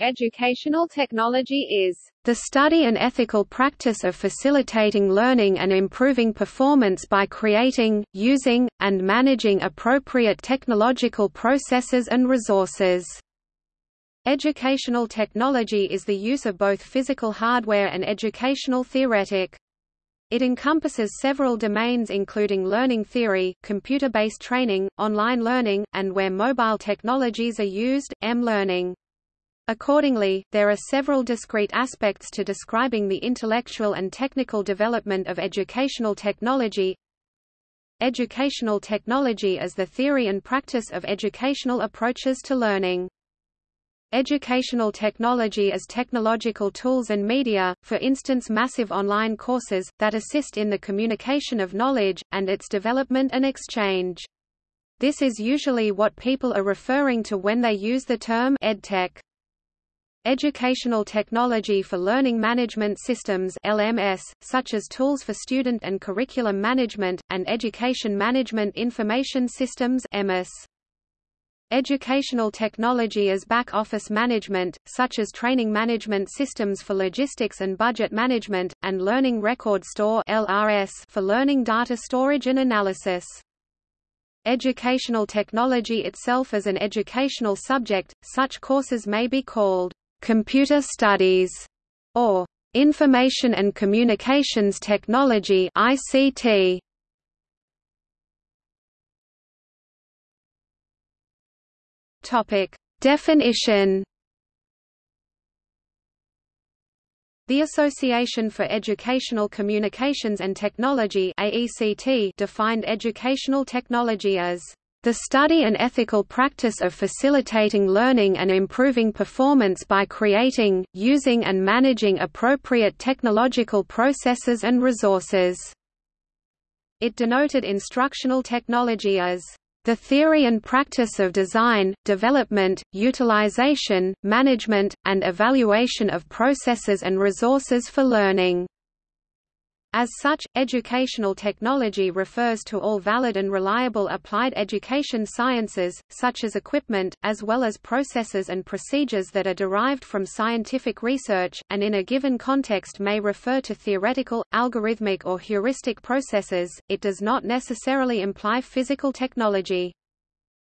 Educational technology is the study and ethical practice of facilitating learning and improving performance by creating, using, and managing appropriate technological processes and resources. Educational technology is the use of both physical hardware and educational theoretic. It encompasses several domains including learning theory, computer-based training, online learning, and where mobile technologies are used, M-learning. Accordingly, there are several discrete aspects to describing the intellectual and technical development of educational technology. Educational technology is the theory and practice of educational approaches to learning. Educational technology is technological tools and media, for instance massive online courses, that assist in the communication of knowledge, and its development and exchange. This is usually what people are referring to when they use the term edtech. Educational technology for learning management systems LMS, such as tools for student and curriculum management, and education management information systems EMIS. Educational technology as back-office management, such as training management systems for logistics and budget management, and Learning Record Store LRS for learning data storage and analysis. Educational technology itself as an educational subject, such courses may be called computer studies, or information and communications technology ICT. Topic: Definition The Association for Educational Communications and Technology AECT defined educational technology as the study and ethical practice of facilitating learning and improving performance by creating, using and managing appropriate technological processes and resources. It denoted instructional technology as the theory and practice of design, development, utilization, management, and evaluation of processes and resources for learning. As such, educational technology refers to all valid and reliable applied education sciences, such as equipment, as well as processes and procedures that are derived from scientific research, and in a given context may refer to theoretical, algorithmic or heuristic processes, it does not necessarily imply physical technology.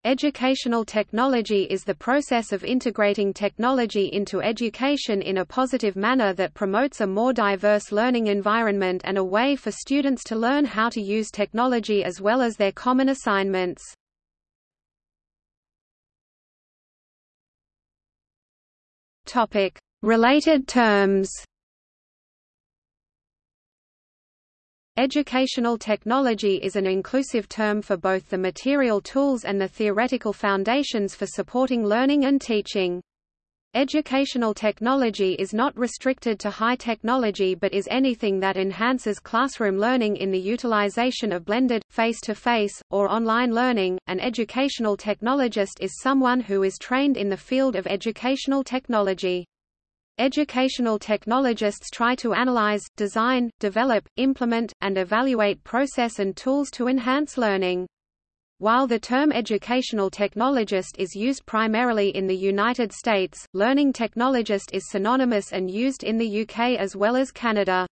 Educational technology is the process of integrating technology into education in a positive manner that promotes a more diverse learning environment and a way for students to learn how to use technology as well as their common assignments. Related terms Educational technology is an inclusive term for both the material tools and the theoretical foundations for supporting learning and teaching. Educational technology is not restricted to high technology but is anything that enhances classroom learning in the utilization of blended, face-to-face, -face, or online learning. An educational technologist is someone who is trained in the field of educational technology. Educational technologists try to analyze, design, develop, implement, and evaluate process and tools to enhance learning. While the term educational technologist is used primarily in the United States, learning technologist is synonymous and used in the UK as well as Canada.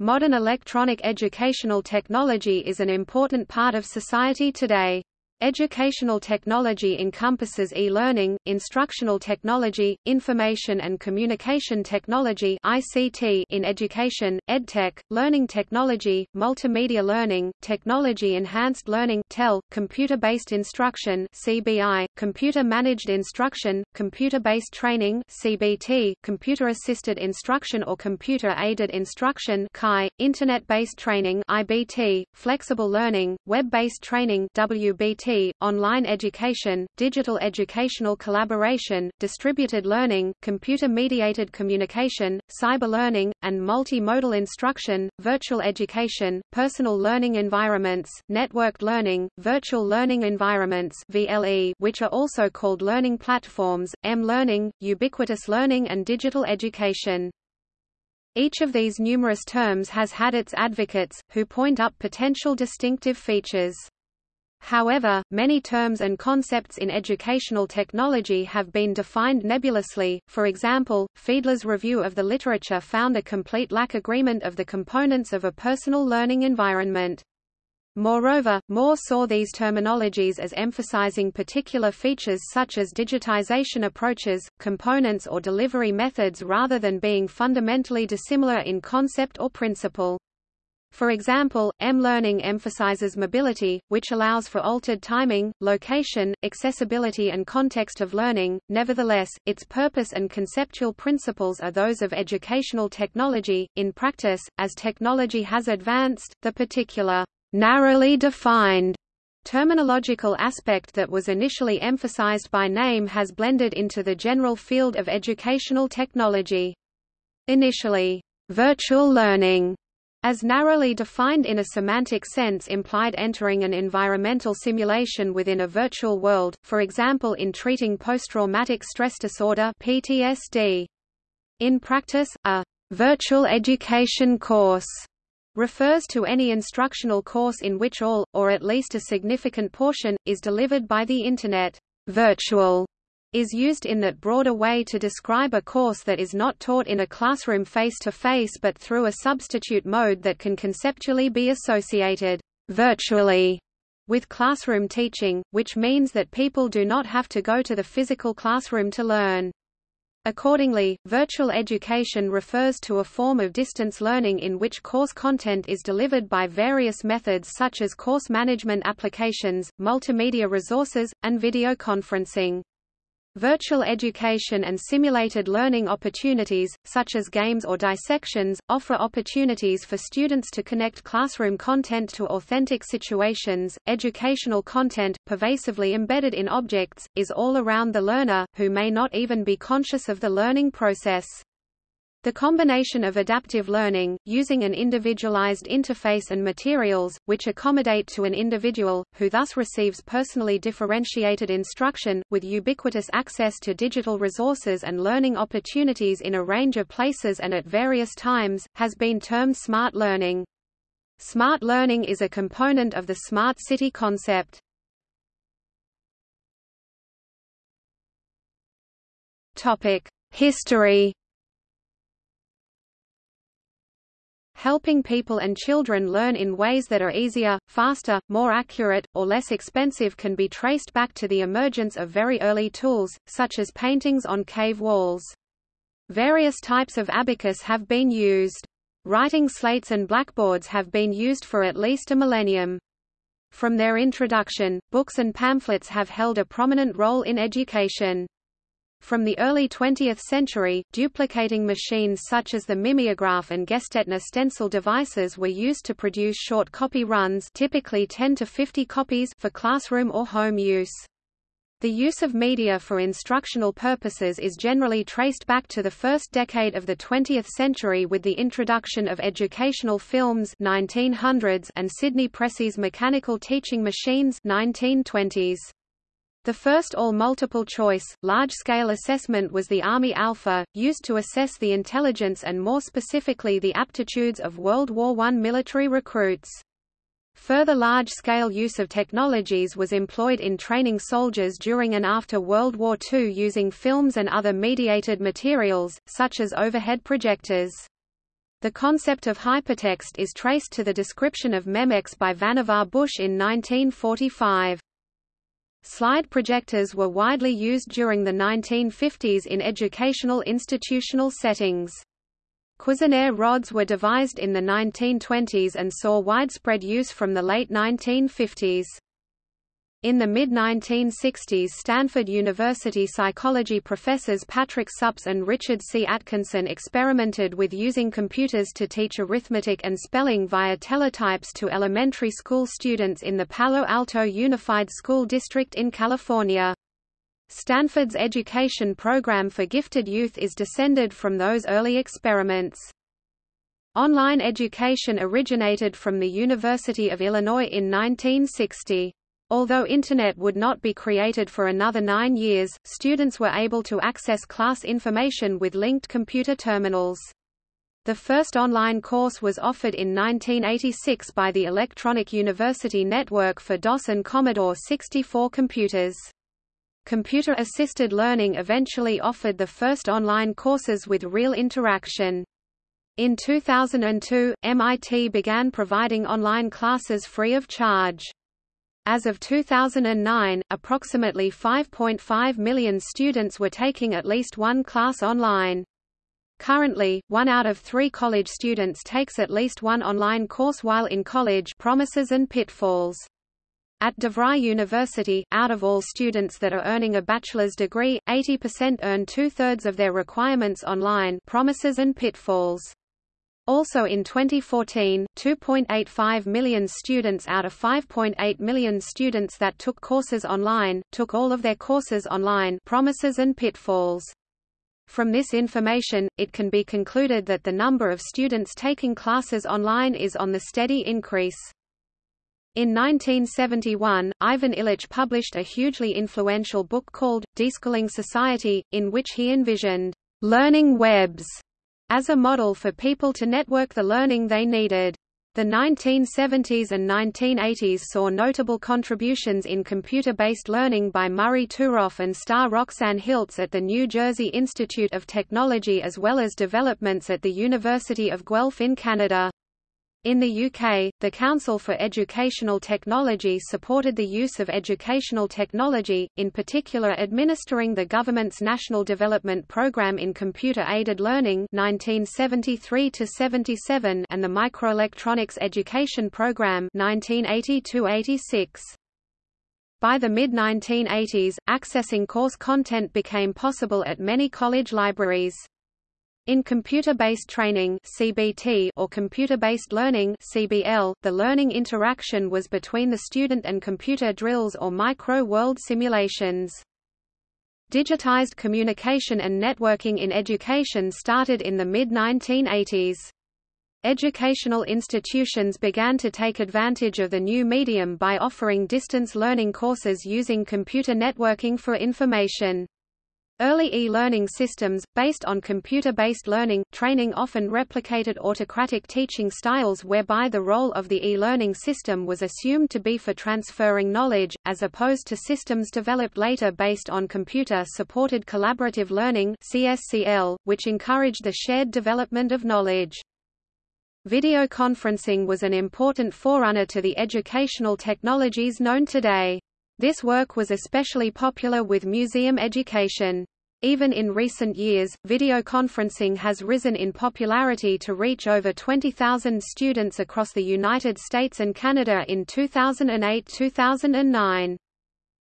Modern electronic educational technology is an important part of society today. Educational technology encompasses e-learning, instructional technology, information and communication technology (ICT) in education, edtech, learning technology, multimedia learning, technology-enhanced learning (TEL), computer-based instruction (CBI), computer-managed instruction, computer-based training (CBT), computer-assisted instruction or computer-aided instruction (CAI), internet-based training (IBT), flexible learning, web-based training (WBT) online education, digital educational collaboration, distributed learning, computer-mediated communication, cyber learning, and multimodal instruction, virtual education, personal learning environments, networked learning, virtual learning environments VLE, which are also called learning platforms, M-learning, ubiquitous learning and digital education. Each of these numerous terms has had its advocates, who point up potential distinctive features. However, many terms and concepts in educational technology have been defined nebulously, for example, Fiedler's review of the literature found a complete lack agreement of the components of a personal learning environment. Moreover, Moore saw these terminologies as emphasizing particular features such as digitization approaches, components or delivery methods rather than being fundamentally dissimilar in concept or principle. For example, M-learning emphasizes mobility, which allows for altered timing, location, accessibility and context of learning. Nevertheless, its purpose and conceptual principles are those of educational technology. In practice, as technology has advanced, the particular narrowly defined terminological aspect that was initially emphasized by name has blended into the general field of educational technology. Initially, virtual learning as narrowly defined in a semantic sense implied entering an environmental simulation within a virtual world, for example in treating post-traumatic stress disorder PTSD. In practice, a virtual education course refers to any instructional course in which all, or at least a significant portion, is delivered by the Internet. Virtual is used in that broader way to describe a course that is not taught in a classroom face-to-face -face but through a substitute mode that can conceptually be associated virtually with classroom teaching, which means that people do not have to go to the physical classroom to learn. Accordingly, virtual education refers to a form of distance learning in which course content is delivered by various methods such as course management applications, multimedia resources, and video conferencing. Virtual education and simulated learning opportunities, such as games or dissections, offer opportunities for students to connect classroom content to authentic situations. Educational content, pervasively embedded in objects, is all around the learner, who may not even be conscious of the learning process. The combination of adaptive learning, using an individualized interface and materials, which accommodate to an individual, who thus receives personally differentiated instruction, with ubiquitous access to digital resources and learning opportunities in a range of places and at various times, has been termed smart learning. Smart learning is a component of the smart city concept. History Helping people and children learn in ways that are easier, faster, more accurate, or less expensive can be traced back to the emergence of very early tools, such as paintings on cave walls. Various types of abacus have been used. Writing slates and blackboards have been used for at least a millennium. From their introduction, books and pamphlets have held a prominent role in education. From the early 20th century, duplicating machines such as the mimeograph and Gestetner stencil devices were used to produce short copy runs typically 10 to 50 copies for classroom or home use. The use of media for instructional purposes is generally traced back to the first decade of the 20th century with the introduction of educational films 1900s and Sidney Pressey's mechanical teaching machines 1920s. The first all-multiple choice, large-scale assessment was the Army Alpha, used to assess the intelligence and more specifically the aptitudes of World War I military recruits. Further large-scale use of technologies was employed in training soldiers during and after World War II using films and other mediated materials, such as overhead projectors. The concept of hypertext is traced to the description of Memex by Vannevar Bush in 1945. Slide projectors were widely used during the 1950s in educational institutional settings. Cuisenaire rods were devised in the 1920s and saw widespread use from the late 1950s. In the mid-1960s Stanford University psychology professors Patrick Suppes and Richard C. Atkinson experimented with using computers to teach arithmetic and spelling via teletypes to elementary school students in the Palo Alto Unified School District in California. Stanford's education program for gifted youth is descended from those early experiments. Online education originated from the University of Illinois in 1960. Although Internet would not be created for another nine years, students were able to access class information with linked computer terminals. The first online course was offered in 1986 by the Electronic University Network for DOS and Commodore 64 computers. Computer-assisted learning eventually offered the first online courses with real interaction. In 2002, MIT began providing online classes free of charge. As of 2009, approximately 5.5 million students were taking at least one class online. Currently, one out of three college students takes at least one online course while in college promises and pitfalls. At DeVry University, out of all students that are earning a bachelor's degree, 80% earn two-thirds of their requirements online promises and pitfalls. Also in 2014, 2.85 million students out of 5.8 million students that took courses online, took all of their courses online promises and pitfalls. From this information, it can be concluded that the number of students taking classes online is on the steady increase. In 1971, Ivan Illich published a hugely influential book called, Deschooling Society, in which he envisioned learning webs as a model for people to network the learning they needed. The 1970s and 1980s saw notable contributions in computer-based learning by Murray Turoff and Starr Roxanne Hiltz at the New Jersey Institute of Technology as well as developments at the University of Guelph in Canada. In the UK, the Council for Educational Technology supported the use of educational technology, in particular administering the government's National Development Programme in Computer-Aided Learning 1973 and the Microelectronics Education Programme 1980 By the mid-1980s, accessing course content became possible at many college libraries. In computer-based training (CBT) or computer-based learning (CBL), the learning interaction was between the student and computer drills or micro-world simulations. Digitized communication and networking in education started in the mid-1980s. Educational institutions began to take advantage of the new medium by offering distance learning courses using computer networking for information. Early e-learning systems, based on computer-based learning, training often replicated autocratic teaching styles whereby the role of the e-learning system was assumed to be for transferring knowledge, as opposed to systems developed later based on computer-supported collaborative learning CSCL, which encouraged the shared development of knowledge. Video conferencing was an important forerunner to the educational technologies known today. This work was especially popular with museum education. Even in recent years, video conferencing has risen in popularity to reach over 20,000 students across the United States and Canada in 2008-2009.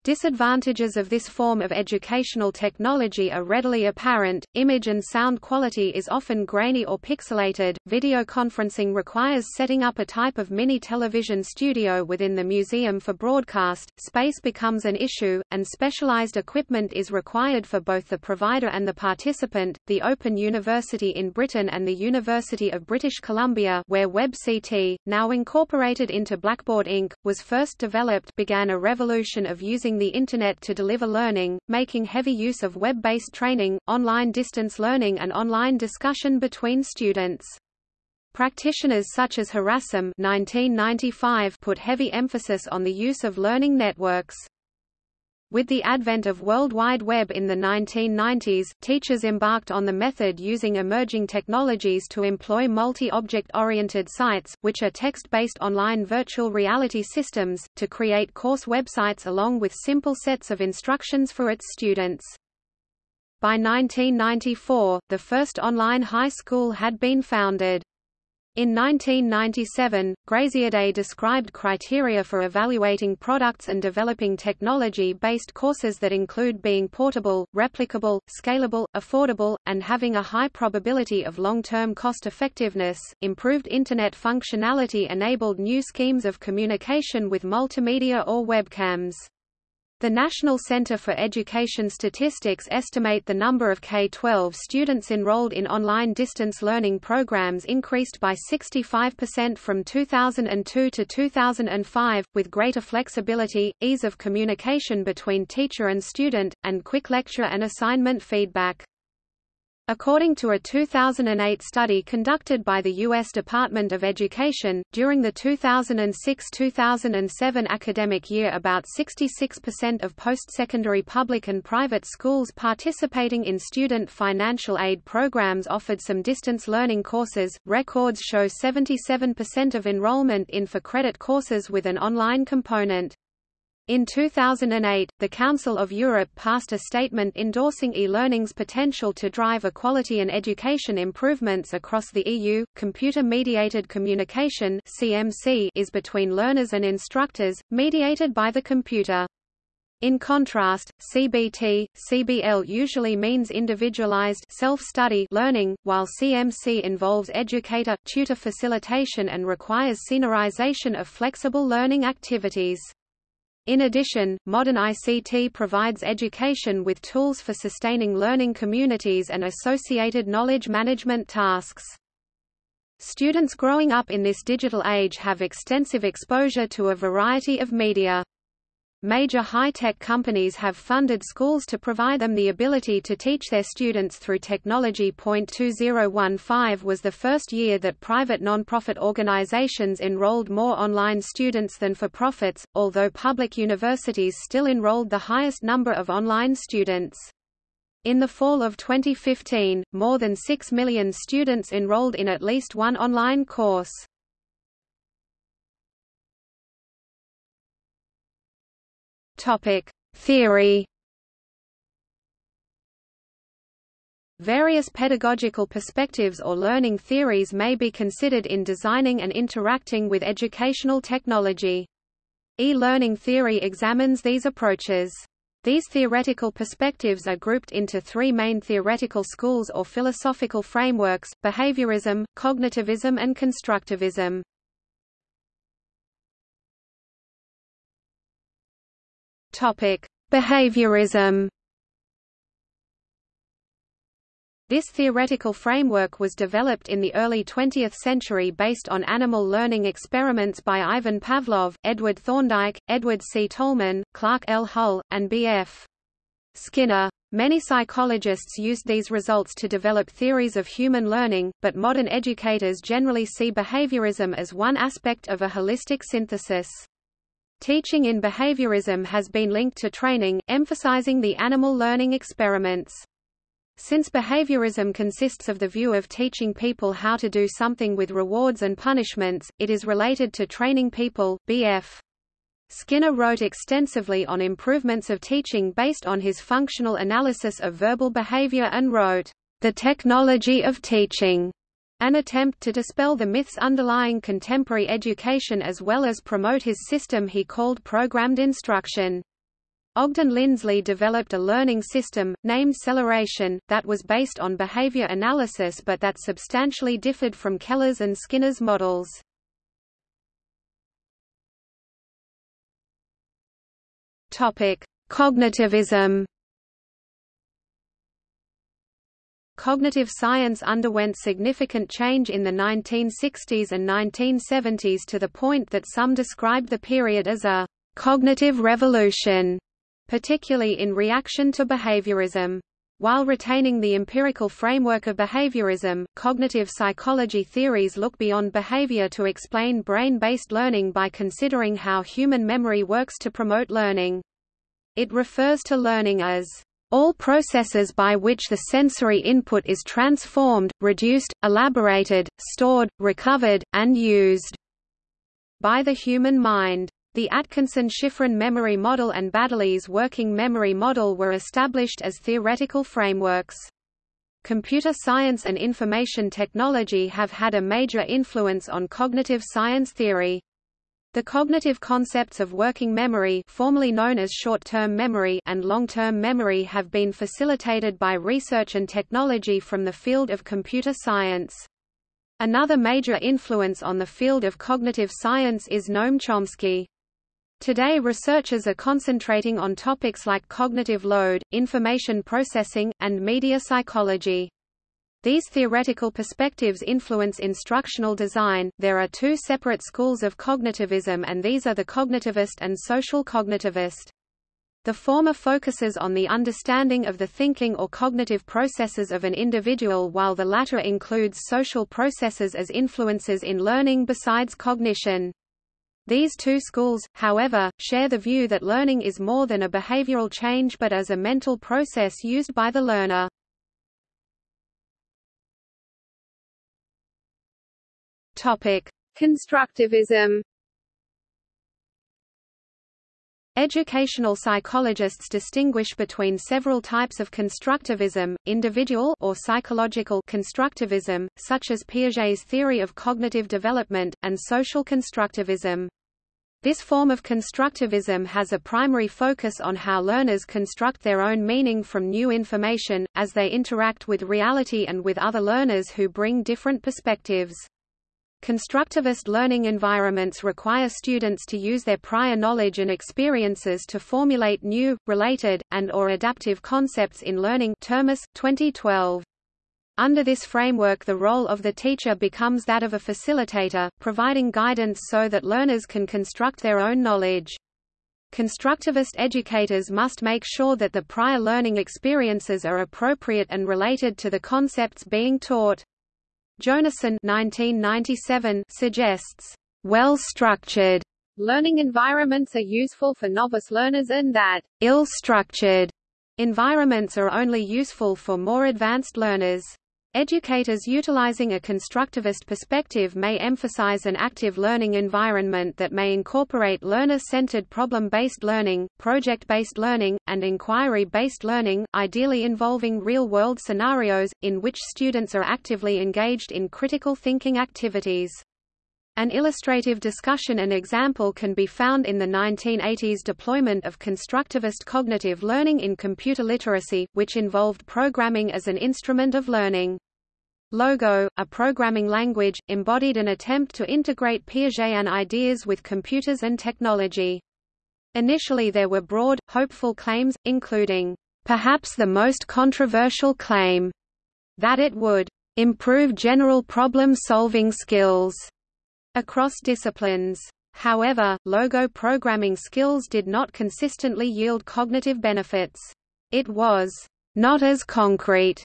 Disadvantages of this form of educational technology are readily apparent. Image and sound quality is often grainy or pixelated. Video conferencing requires setting up a type of mini television studio within the museum for broadcast. Space becomes an issue, and specialized equipment is required for both the provider and the participant. The Open University in Britain and the University of British Columbia, where WebCT, now incorporated into Blackboard Inc., was first developed, began a revolution of using using the Internet to deliver learning, making heavy use of web-based training, online distance learning and online discussion between students. Practitioners such as Harasim 1995 put heavy emphasis on the use of learning networks. With the advent of World Wide Web in the 1990s, teachers embarked on the method using emerging technologies to employ multi-object-oriented sites, which are text-based online virtual reality systems, to create course websites along with simple sets of instructions for its students. By 1994, the first online high school had been founded. In 1997, Graziadei described criteria for evaluating products and developing technology-based courses that include being portable, replicable, scalable, affordable, and having a high probability of long-term cost-effectiveness. Improved Internet functionality enabled new schemes of communication with multimedia or webcams. The National Center for Education Statistics estimate the number of K-12 students enrolled in online distance learning programs increased by 65% from 2002 to 2005, with greater flexibility, ease of communication between teacher and student, and quick lecture and assignment feedback. According to a 2008 study conducted by the U.S. Department of Education, during the 2006–2007 academic year about 66% of post-secondary public and private schools participating in student financial aid programs offered some distance learning courses. Records show 77% of enrollment in for credit courses with an online component. In 2008, the Council of Europe passed a statement endorsing e-learning's potential to drive equality and education improvements across the EU. Computer-mediated communication (CMC) is between learners and instructors, mediated by the computer. In contrast, CBT, CBL usually means individualized self-study learning, while CMC involves educator-tutor facilitation and requires scenarization of flexible learning activities. In addition, modern ICT provides education with tools for sustaining learning communities and associated knowledge management tasks. Students growing up in this digital age have extensive exposure to a variety of media. Major high-tech companies have funded schools to provide them the ability to teach their students through technology. 2015 was the first year that private non-profit organizations enrolled more online students than for profits, although public universities still enrolled the highest number of online students. In the fall of 2015, more than 6 million students enrolled in at least one online course. Topic: Theory. Various pedagogical perspectives or learning theories may be considered in designing and interacting with educational technology. E-learning theory examines these approaches. These theoretical perspectives are grouped into three main theoretical schools or philosophical frameworks, behaviorism, cognitivism and constructivism. Topic: Behaviorism. This theoretical framework was developed in the early 20th century based on animal learning experiments by Ivan Pavlov, Edward Thorndike, Edward C. Tolman, Clark L. Hull, and B.F. Skinner. Many psychologists used these results to develop theories of human learning, but modern educators generally see behaviorism as one aspect of a holistic synthesis. Teaching in behaviorism has been linked to training, emphasizing the animal learning experiments. Since behaviorism consists of the view of teaching people how to do something with rewards and punishments, it is related to training people. B.F. Skinner wrote extensively on improvements of teaching based on his functional analysis of verbal behavior and wrote, The Technology of Teaching, an attempt to dispel the myths underlying contemporary education as well as promote his system he called programmed instruction. Ogden Lindsley developed a learning system, named Celeration, that was based on behavior analysis but that substantially differed from Keller's and Skinner's models. Cognitivism Cognitive science underwent significant change in the 1960s and 1970s to the point that some described the period as a cognitive revolution, particularly in reaction to behaviorism. While retaining the empirical framework of behaviorism, cognitive psychology theories look beyond behavior to explain brain-based learning by considering how human memory works to promote learning. It refers to learning as all processes by which the sensory input is transformed, reduced, elaborated, stored, recovered, and used by the human mind. The Atkinson-Shiffrin memory model and Baddeley's working memory model were established as theoretical frameworks. Computer science and information technology have had a major influence on cognitive science theory. The cognitive concepts of working memory formerly known as short-term memory and long-term memory have been facilitated by research and technology from the field of computer science. Another major influence on the field of cognitive science is Noam Chomsky. Today researchers are concentrating on topics like cognitive load, information processing, and media psychology. These theoretical perspectives influence instructional design. There are two separate schools of cognitivism, and these are the cognitivist and social cognitivist. The former focuses on the understanding of the thinking or cognitive processes of an individual while the latter includes social processes as influences in learning besides cognition. These two schools, however, share the view that learning is more than a behavioral change but as a mental process used by the learner. Topic: Constructivism Educational psychologists distinguish between several types of constructivism, individual or psychological constructivism, such as Piaget's theory of cognitive development, and social constructivism. This form of constructivism has a primary focus on how learners construct their own meaning from new information, as they interact with reality and with other learners who bring different perspectives. Constructivist learning environments require students to use their prior knowledge and experiences to formulate new, related, and or adaptive concepts in learning Termes, 2012. Under this framework the role of the teacher becomes that of a facilitator, providing guidance so that learners can construct their own knowledge. Constructivist educators must make sure that the prior learning experiences are appropriate and related to the concepts being taught. Jonassen 1997 suggests, well-structured learning environments are useful for novice learners and that ill-structured environments are only useful for more advanced learners. Educators utilizing a constructivist perspective may emphasize an active learning environment that may incorporate learner-centered problem-based learning, project-based learning, and inquiry-based learning, ideally involving real-world scenarios, in which students are actively engaged in critical thinking activities. An illustrative discussion and example can be found in the 1980s deployment of constructivist cognitive learning in computer literacy, which involved programming as an instrument of learning. Logo, a programming language, embodied an attempt to integrate Piagetian ideas with computers and technology. Initially there were broad, hopeful claims, including, perhaps the most controversial claim, that it would improve general problem-solving skills across disciplines. However, logo programming skills did not consistently yield cognitive benefits. It was not as concrete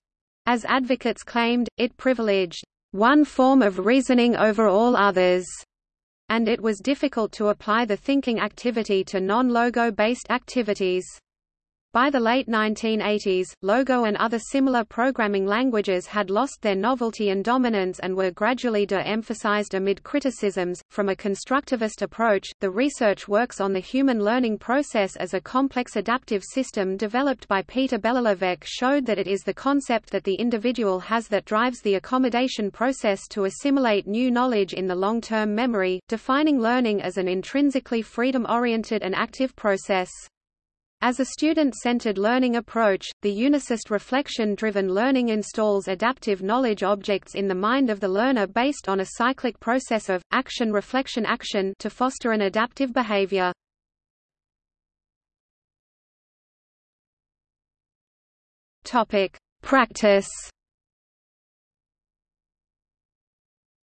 as advocates claimed, it privileged one form of reasoning over all others, and it was difficult to apply the thinking activity to non-logo-based activities. By the late 1980s, Logo and other similar programming languages had lost their novelty and dominance and were gradually de-emphasized amid criticisms. From a constructivist approach, the research works on the human learning process as a complex adaptive system developed by Peter Belohlavek showed that it is the concept that the individual has that drives the accommodation process to assimilate new knowledge in the long-term memory, defining learning as an intrinsically freedom-oriented and active process. As a student-centered learning approach, the unicist reflection-driven learning installs adaptive knowledge objects in the mind of the learner based on a cyclic process of, action-reflection-action to foster an adaptive behavior. Practice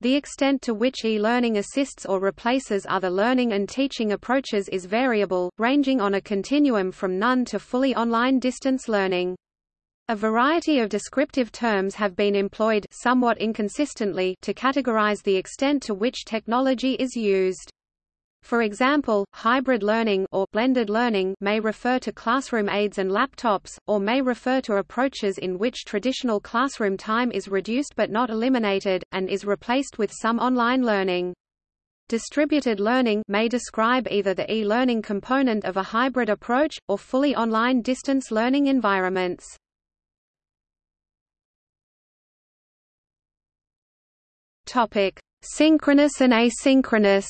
The extent to which e-learning assists or replaces other learning and teaching approaches is variable, ranging on a continuum from none to fully online distance learning. A variety of descriptive terms have been employed somewhat inconsistently to categorize the extent to which technology is used. For example, hybrid learning or blended learning may refer to classroom aids and laptops, or may refer to approaches in which traditional classroom time is reduced but not eliminated, and is replaced with some online learning. Distributed learning may describe either the e-learning component of a hybrid approach, or fully online distance learning environments. Synchronous and asynchronous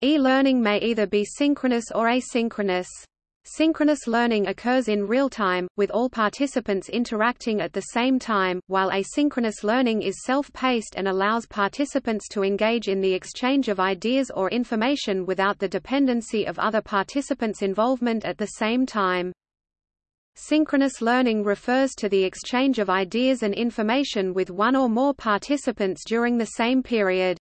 E-learning may either be synchronous or asynchronous. Synchronous learning occurs in real time, with all participants interacting at the same time, while asynchronous learning is self-paced and allows participants to engage in the exchange of ideas or information without the dependency of other participants' involvement at the same time. Synchronous learning refers to the exchange of ideas and information with one or more participants during the same period.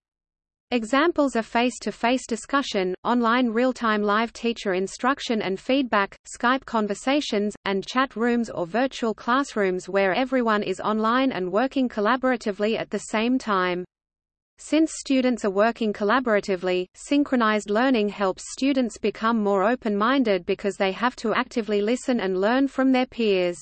Examples are face-to-face -face discussion, online real-time live teacher instruction and feedback, Skype conversations, and chat rooms or virtual classrooms where everyone is online and working collaboratively at the same time. Since students are working collaboratively, synchronized learning helps students become more open-minded because they have to actively listen and learn from their peers.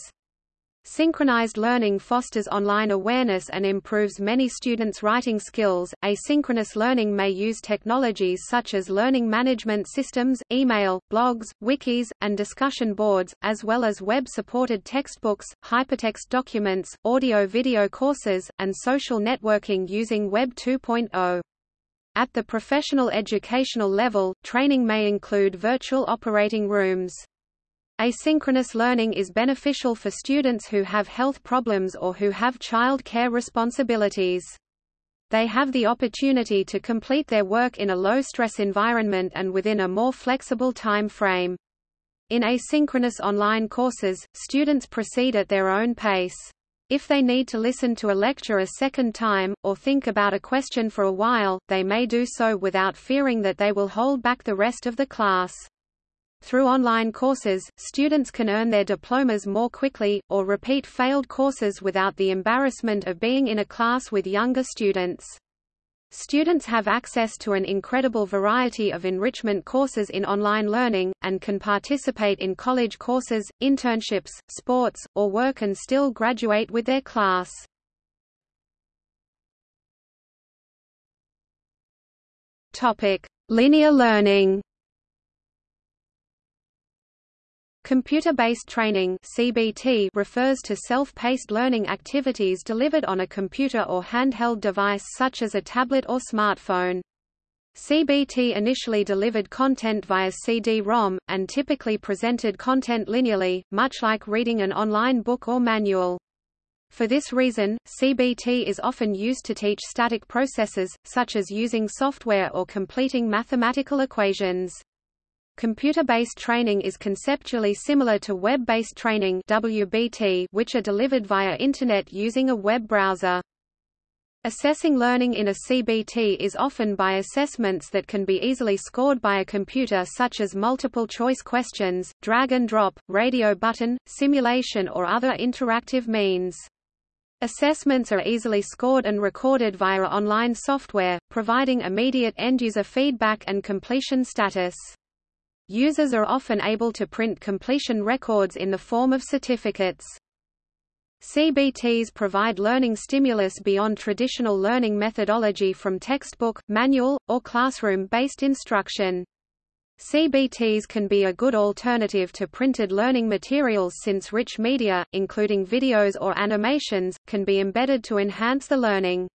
Synchronized learning fosters online awareness and improves many students' writing skills. Asynchronous learning may use technologies such as learning management systems, email, blogs, wikis, and discussion boards, as well as web supported textbooks, hypertext documents, audio video courses, and social networking using Web 2.0. At the professional educational level, training may include virtual operating rooms. Asynchronous learning is beneficial for students who have health problems or who have child care responsibilities. They have the opportunity to complete their work in a low-stress environment and within a more flexible time frame. In asynchronous online courses, students proceed at their own pace. If they need to listen to a lecture a second time, or think about a question for a while, they may do so without fearing that they will hold back the rest of the class. Through online courses, students can earn their diplomas more quickly, or repeat failed courses without the embarrassment of being in a class with younger students. Students have access to an incredible variety of enrichment courses in online learning, and can participate in college courses, internships, sports, or work and still graduate with their class. Linear learning Computer-based training (CBT) refers to self-paced learning activities delivered on a computer or handheld device such as a tablet or smartphone. CBT initially delivered content via CD-ROM, and typically presented content linearly, much like reading an online book or manual. For this reason, CBT is often used to teach static processes, such as using software or completing mathematical equations. Computer-based training is conceptually similar to web-based training WBT, which are delivered via Internet using a web browser. Assessing learning in a CBT is often by assessments that can be easily scored by a computer such as multiple choice questions, drag and drop, radio button, simulation or other interactive means. Assessments are easily scored and recorded via online software, providing immediate end-user feedback and completion status. Users are often able to print completion records in the form of certificates. CBTs provide learning stimulus beyond traditional learning methodology from textbook, manual, or classroom-based instruction. CBTs can be a good alternative to printed learning materials since rich media, including videos or animations, can be embedded to enhance the learning.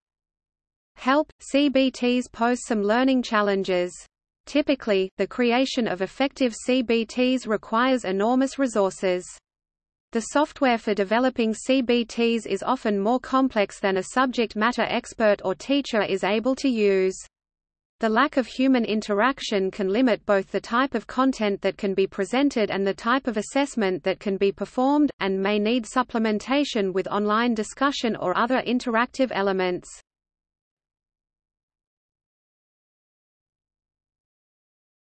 Help! CBTs pose some learning challenges. Typically, the creation of effective CBTs requires enormous resources. The software for developing CBTs is often more complex than a subject matter expert or teacher is able to use. The lack of human interaction can limit both the type of content that can be presented and the type of assessment that can be performed, and may need supplementation with online discussion or other interactive elements.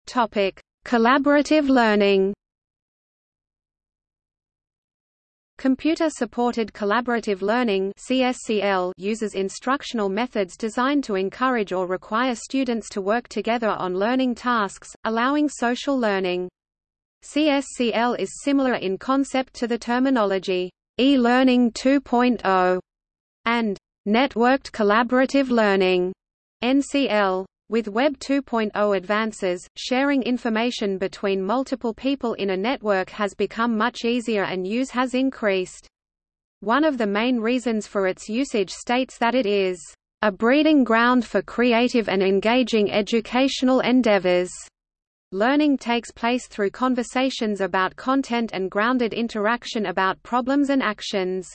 Topic: Collaborative learning. Computer-supported collaborative learning (CSCL) uses instructional methods designed to encourage or require students to work together on learning tasks, allowing social learning. CSCL is similar in concept to the terminology e-learning 2.0 and networked collaborative learning (NCL). With Web 2.0 advances, sharing information between multiple people in a network has become much easier and use has increased. One of the main reasons for its usage states that it is a breeding ground for creative and engaging educational endeavors. Learning takes place through conversations about content and grounded interaction about problems and actions.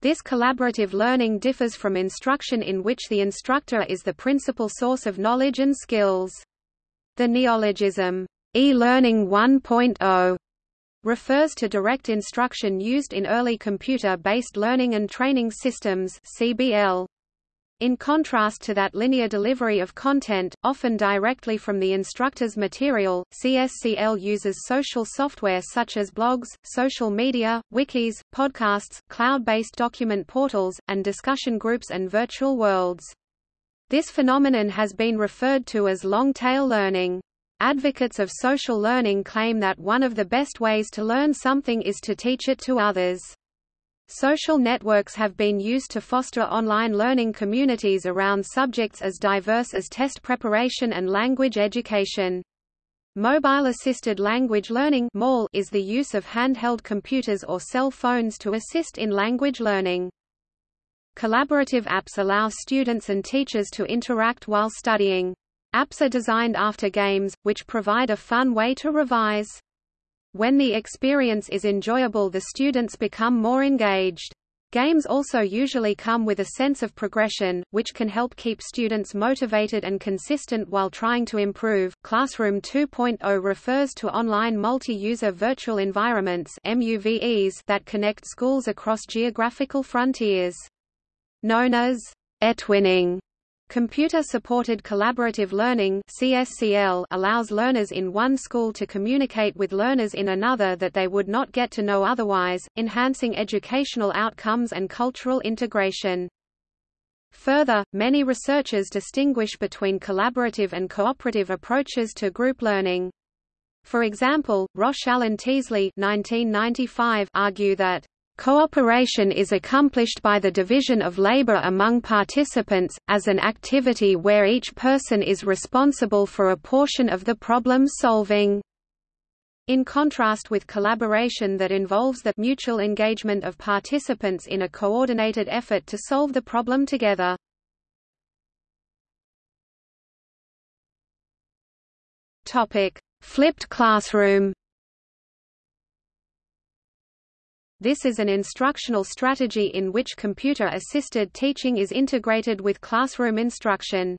This collaborative learning differs from instruction in which the instructor is the principal source of knowledge and skills. The neologism, e-learning 1.0, refers to direct instruction used in early computer-based learning and training systems CBL. In contrast to that linear delivery of content, often directly from the instructor's material, CSCL uses social software such as blogs, social media, wikis, podcasts, cloud-based document portals, and discussion groups and virtual worlds. This phenomenon has been referred to as long-tail learning. Advocates of social learning claim that one of the best ways to learn something is to teach it to others. Social networks have been used to foster online learning communities around subjects as diverse as test preparation and language education. Mobile-assisted language learning is the use of handheld computers or cell phones to assist in language learning. Collaborative apps allow students and teachers to interact while studying. Apps are designed after games, which provide a fun way to revise. When the experience is enjoyable the students become more engaged. Games also usually come with a sense of progression, which can help keep students motivated and consistent while trying to improve. Classroom 2.0 refers to online multi-user virtual environments (MUVEs) that connect schools across geographical frontiers. Known as eTwinning Computer-supported collaborative learning CSCL allows learners in one school to communicate with learners in another that they would not get to know otherwise, enhancing educational outcomes and cultural integration. Further, many researchers distinguish between collaborative and cooperative approaches to group learning. For example, Roschelle and Teasley 1995 argue that Cooperation is accomplished by the division of labor among participants, as an activity where each person is responsible for a portion of the problem solving. In contrast with collaboration that involves the mutual engagement of participants in a coordinated effort to solve the problem together. Flipped classroom This is an instructional strategy in which computer-assisted teaching is integrated with classroom instruction.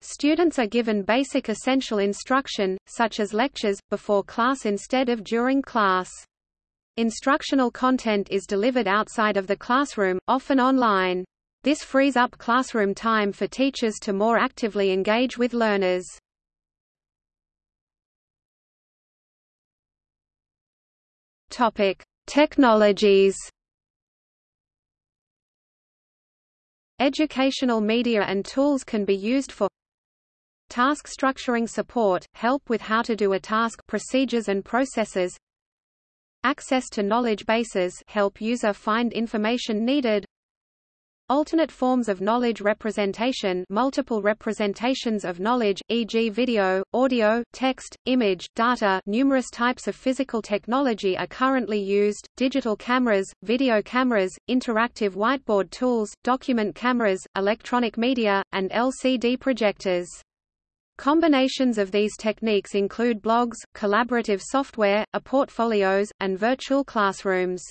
Students are given basic essential instruction, such as lectures, before class instead of during class. Instructional content is delivered outside of the classroom, often online. This frees up classroom time for teachers to more actively engage with learners. Topic: Technologies Educational media and tools can be used for task structuring support, help with how to do a task procedures and processes access to knowledge bases help user find information needed Alternate forms of knowledge representation multiple representations of knowledge, e.g. video, audio, text, image, data numerous types of physical technology are currently used, digital cameras, video cameras, interactive whiteboard tools, document cameras, electronic media, and LCD projectors. Combinations of these techniques include blogs, collaborative software, e-portfolios, and virtual classrooms.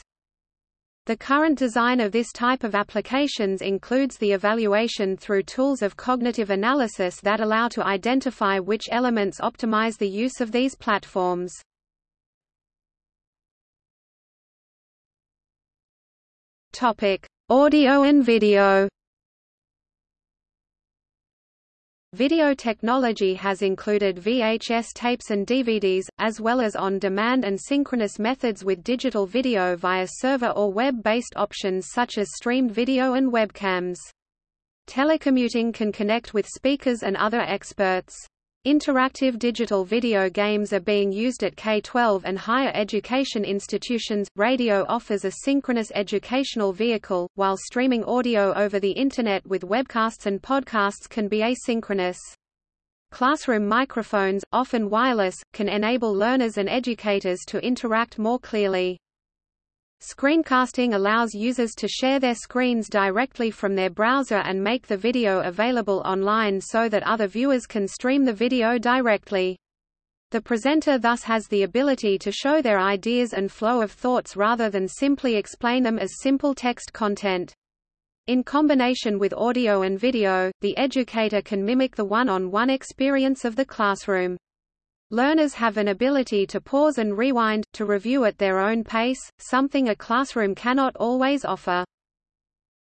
The current design of this type of applications includes the evaluation through tools of cognitive analysis that allow to identify which elements optimize the use of these platforms. Topic: Audio and video. Video technology has included VHS tapes and DVDs, as well as on-demand and synchronous methods with digital video via server or web-based options such as streamed video and webcams. Telecommuting can connect with speakers and other experts. Interactive digital video games are being used at K-12 and higher education institutions. Radio offers a synchronous educational vehicle, while streaming audio over the Internet with webcasts and podcasts can be asynchronous. Classroom microphones, often wireless, can enable learners and educators to interact more clearly. Screencasting allows users to share their screens directly from their browser and make the video available online so that other viewers can stream the video directly. The presenter thus has the ability to show their ideas and flow of thoughts rather than simply explain them as simple text content. In combination with audio and video, the educator can mimic the one-on-one -on -one experience of the classroom. Learners have an ability to pause and rewind, to review at their own pace, something a classroom cannot always offer.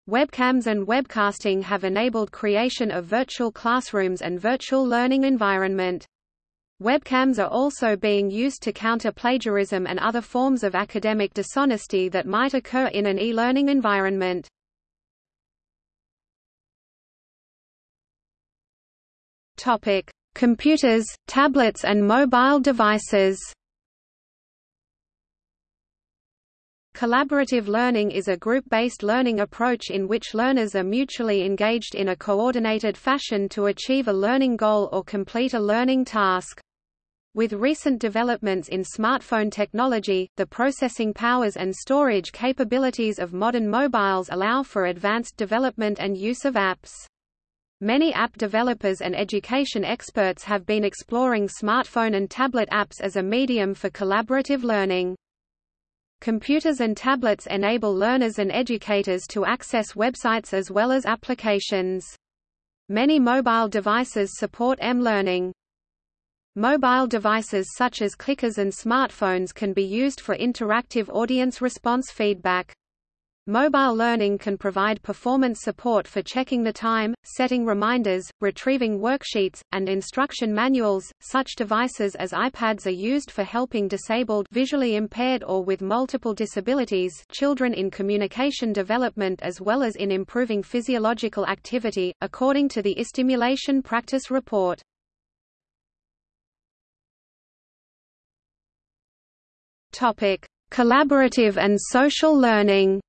Webcams and webcasting have enabled creation of virtual classrooms and virtual learning environment. Webcams are also being used to counter plagiarism and other forms of academic dishonesty that might occur in an e-learning environment. Topic: Computers, tablets and mobile devices. Collaborative learning is a group-based learning approach in which learners are mutually engaged in a coordinated fashion to achieve a learning goal or complete a learning task. With recent developments in smartphone technology, the processing powers and storage capabilities of modern mobiles allow for advanced development and use of apps. Many app developers and education experts have been exploring smartphone and tablet apps as a medium for collaborative learning. Computers and tablets enable learners and educators to access websites as well as applications. Many mobile devices support M-learning. Mobile devices such as clickers and smartphones can be used for interactive audience response feedback. Mobile learning can provide performance support for checking the time, setting reminders, retrieving worksheets, and instruction manuals. Such devices as iPads are used for helping disabled, visually impaired or with multiple disabilities children in communication development as well as in improving physiological activity, according to the eStimulation Practice Report. Topic: Collaborative and social learning.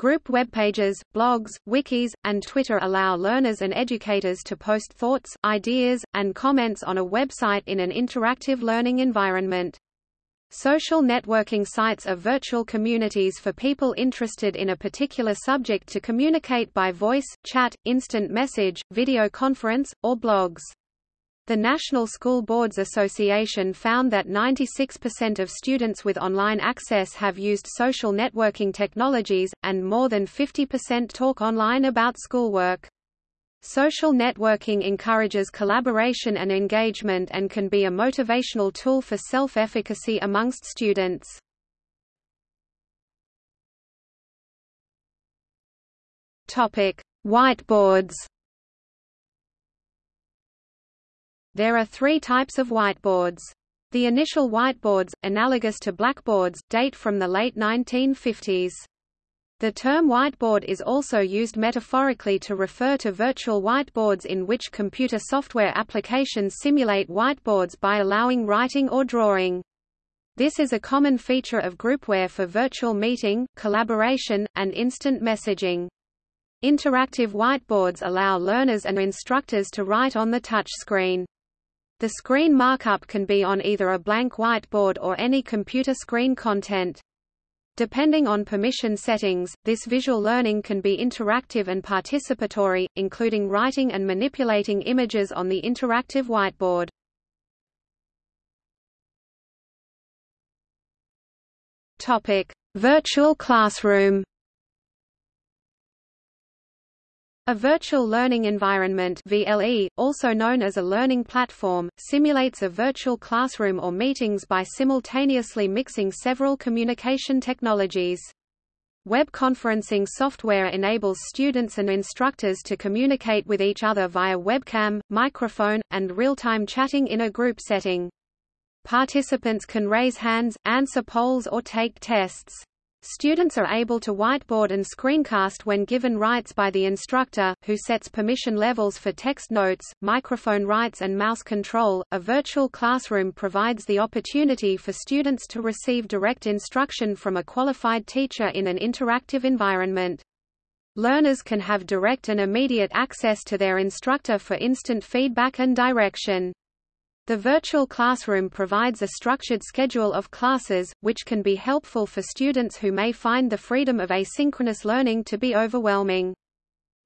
Group web pages, blogs, wikis, and Twitter allow learners and educators to post thoughts, ideas, and comments on a website in an interactive learning environment. Social networking sites are virtual communities for people interested in a particular subject to communicate by voice, chat, instant message, video conference, or blogs. The National School Boards Association found that 96% of students with online access have used social networking technologies, and more than 50% talk online about schoolwork. Social networking encourages collaboration and engagement and can be a motivational tool for self-efficacy amongst students. Whiteboards There are three types of whiteboards. The initial whiteboards, analogous to blackboards, date from the late 1950s. The term whiteboard is also used metaphorically to refer to virtual whiteboards in which computer software applications simulate whiteboards by allowing writing or drawing. This is a common feature of groupware for virtual meeting, collaboration, and instant messaging. Interactive whiteboards allow learners and instructors to write on the touchscreen. The screen markup can be on either a blank whiteboard or any computer screen content. Depending on permission settings, this visual learning can be interactive and participatory, including writing and manipulating images on the interactive whiteboard. Topic: Virtual classroom. A virtual learning environment VLE, also known as a learning platform, simulates a virtual classroom or meetings by simultaneously mixing several communication technologies. Web conferencing software enables students and instructors to communicate with each other via webcam, microphone, and real-time chatting in a group setting. Participants can raise hands, answer polls or take tests. Students are able to whiteboard and screencast when given rights by the instructor, who sets permission levels for text notes, microphone rights and mouse control. A virtual classroom provides the opportunity for students to receive direct instruction from a qualified teacher in an interactive environment. Learners can have direct and immediate access to their instructor for instant feedback and direction. The virtual classroom provides a structured schedule of classes, which can be helpful for students who may find the freedom of asynchronous learning to be overwhelming.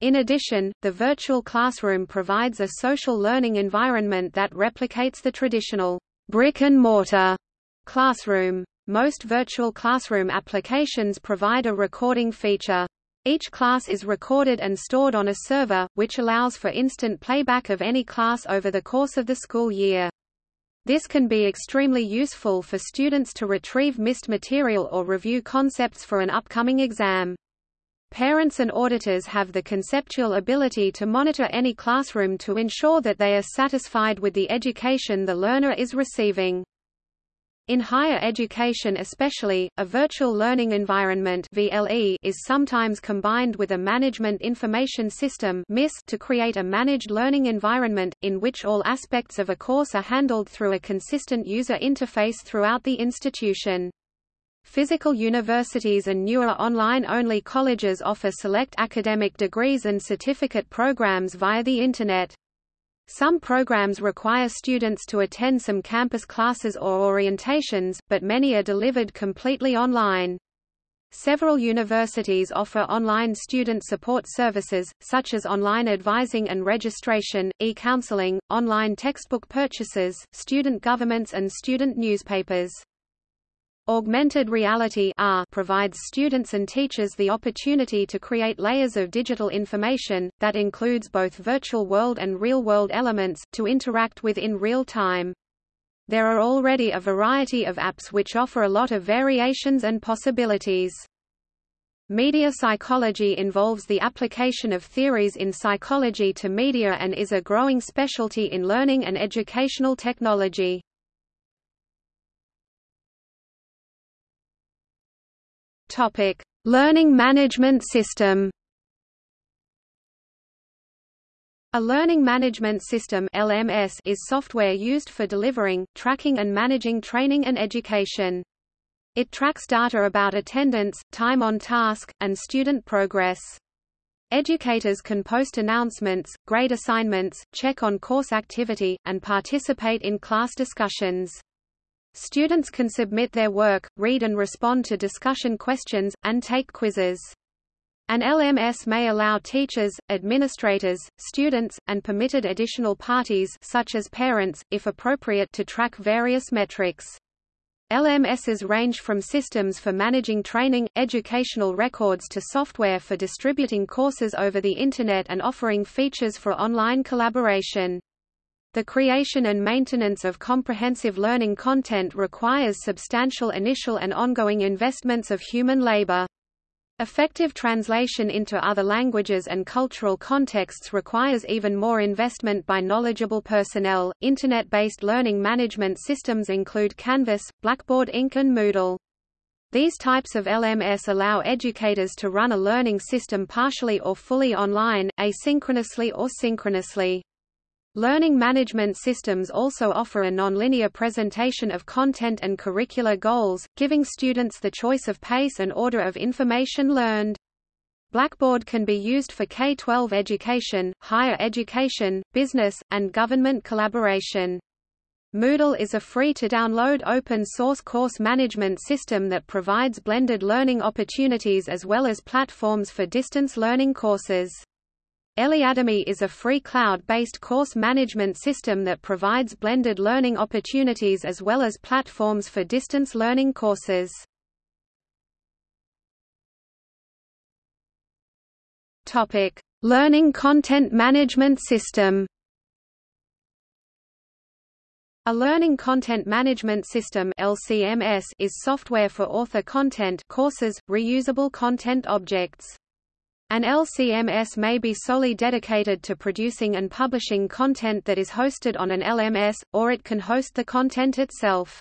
In addition, the virtual classroom provides a social learning environment that replicates the traditional brick-and-mortar classroom. Most virtual classroom applications provide a recording feature. Each class is recorded and stored on a server, which allows for instant playback of any class over the course of the school year. This can be extremely useful for students to retrieve missed material or review concepts for an upcoming exam. Parents and auditors have the conceptual ability to monitor any classroom to ensure that they are satisfied with the education the learner is receiving. In higher education especially, a virtual learning environment VLE is sometimes combined with a management information system MIS to create a managed learning environment, in which all aspects of a course are handled through a consistent user interface throughout the institution. Physical universities and newer online-only colleges offer select academic degrees and certificate programs via the Internet. Some programs require students to attend some campus classes or orientations, but many are delivered completely online. Several universities offer online student support services, such as online advising and registration, e-counseling, online textbook purchases, student governments and student newspapers. Augmented reality AR provides students and teachers the opportunity to create layers of digital information, that includes both virtual world and real-world elements, to interact with in real time. There are already a variety of apps which offer a lot of variations and possibilities. Media psychology involves the application of theories in psychology to media and is a growing specialty in learning and educational technology. Topic: Learning Management System. A learning management system (LMS) is software used for delivering, tracking and managing training and education. It tracks data about attendance, time on task, and student progress. Educators can post announcements, grade assignments, check on course activity, and participate in class discussions. Students can submit their work, read and respond to discussion questions, and take quizzes. An LMS may allow teachers, administrators, students, and permitted additional parties such as parents, if appropriate to track various metrics. LMSs range from systems for managing training, educational records to software for distributing courses over the Internet and offering features for online collaboration. The creation and maintenance of comprehensive learning content requires substantial initial and ongoing investments of human labor. Effective translation into other languages and cultural contexts requires even more investment by knowledgeable personnel. Internet based learning management systems include Canvas, Blackboard Inc., and Moodle. These types of LMS allow educators to run a learning system partially or fully online, asynchronously or synchronously. Learning management systems also offer a nonlinear presentation of content and curricular goals, giving students the choice of pace and order of information learned. Blackboard can be used for K-12 education, higher education, business, and government collaboration. Moodle is a free-to-download open-source course management system that provides blended learning opportunities as well as platforms for distance learning courses. Eliademy is a free cloud-based course management system that provides blended learning opportunities as well as platforms for distance learning courses. Topic: Learning Content Management System. A Learning Content Management System (LCMS) is software for author content courses, reusable content objects. An LCMS may be solely dedicated to producing and publishing content that is hosted on an LMS, or it can host the content itself.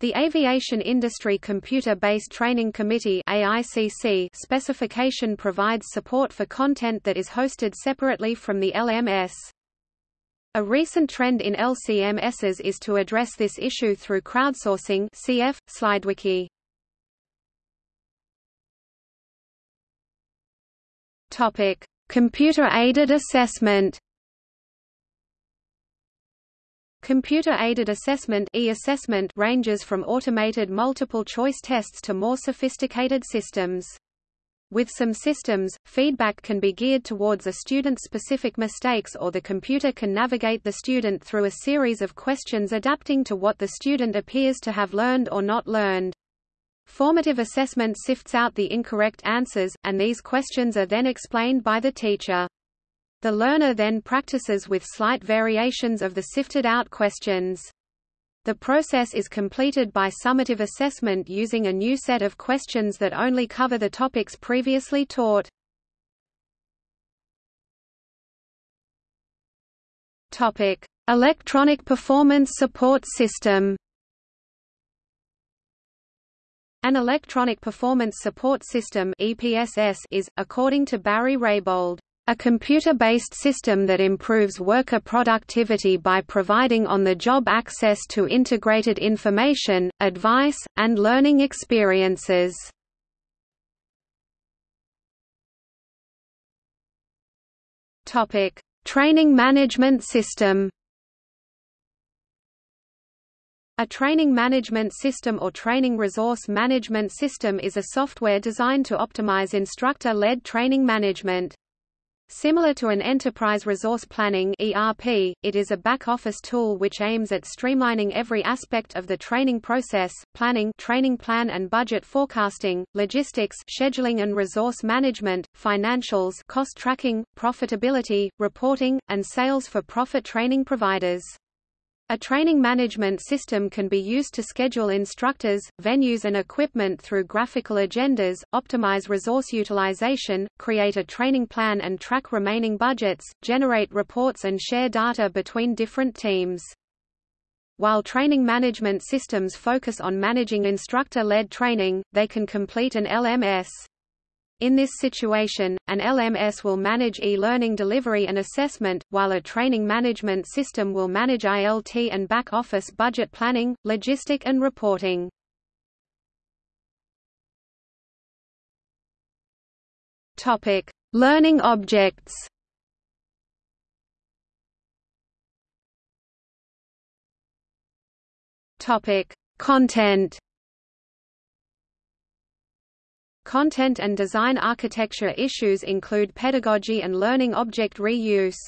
The Aviation Industry Computer-Based Training Committee AICC specification provides support for content that is hosted separately from the LMS. A recent trend in LCMSs is to address this issue through crowdsourcing cf. SlideWiki. Topic: Computer-aided assessment. Computer-aided assessment e-assessment ranges from automated multiple-choice tests to more sophisticated systems. With some systems, feedback can be geared towards a student's specific mistakes or the computer can navigate the student through a series of questions adapting to what the student appears to have learned or not learned. Formative assessment sifts out the incorrect answers, and these questions are then explained by the teacher. The learner then practices with slight variations of the sifted out questions. The process is completed by summative assessment using a new set of questions that only cover the topics previously taught. Topic: Electronic Performance Support System. An electronic performance support system (EPSS) is, according to Barry Raybould, a computer-based system that improves worker productivity by providing on-the-job access to integrated information, advice, and learning experiences. Training management system. A training management system or training resource management system is a software designed to optimize instructor-led training management. Similar to an enterprise resource planning ERP, it is a back-office tool which aims at streamlining every aspect of the training process, planning training plan and budget forecasting, logistics scheduling and resource management, financials cost tracking, profitability, reporting, and sales for profit training providers. A training management system can be used to schedule instructors, venues and equipment through graphical agendas, optimize resource utilization, create a training plan and track remaining budgets, generate reports and share data between different teams. While training management systems focus on managing instructor-led training, they can complete an LMS. In this situation, an LMS will manage e-learning delivery and assessment, while a training management system will manage ILT and back-office budget planning, logistic and reporting. Topic: Learning objects. Topic: Content. Content and design architecture issues include pedagogy and learning object reuse.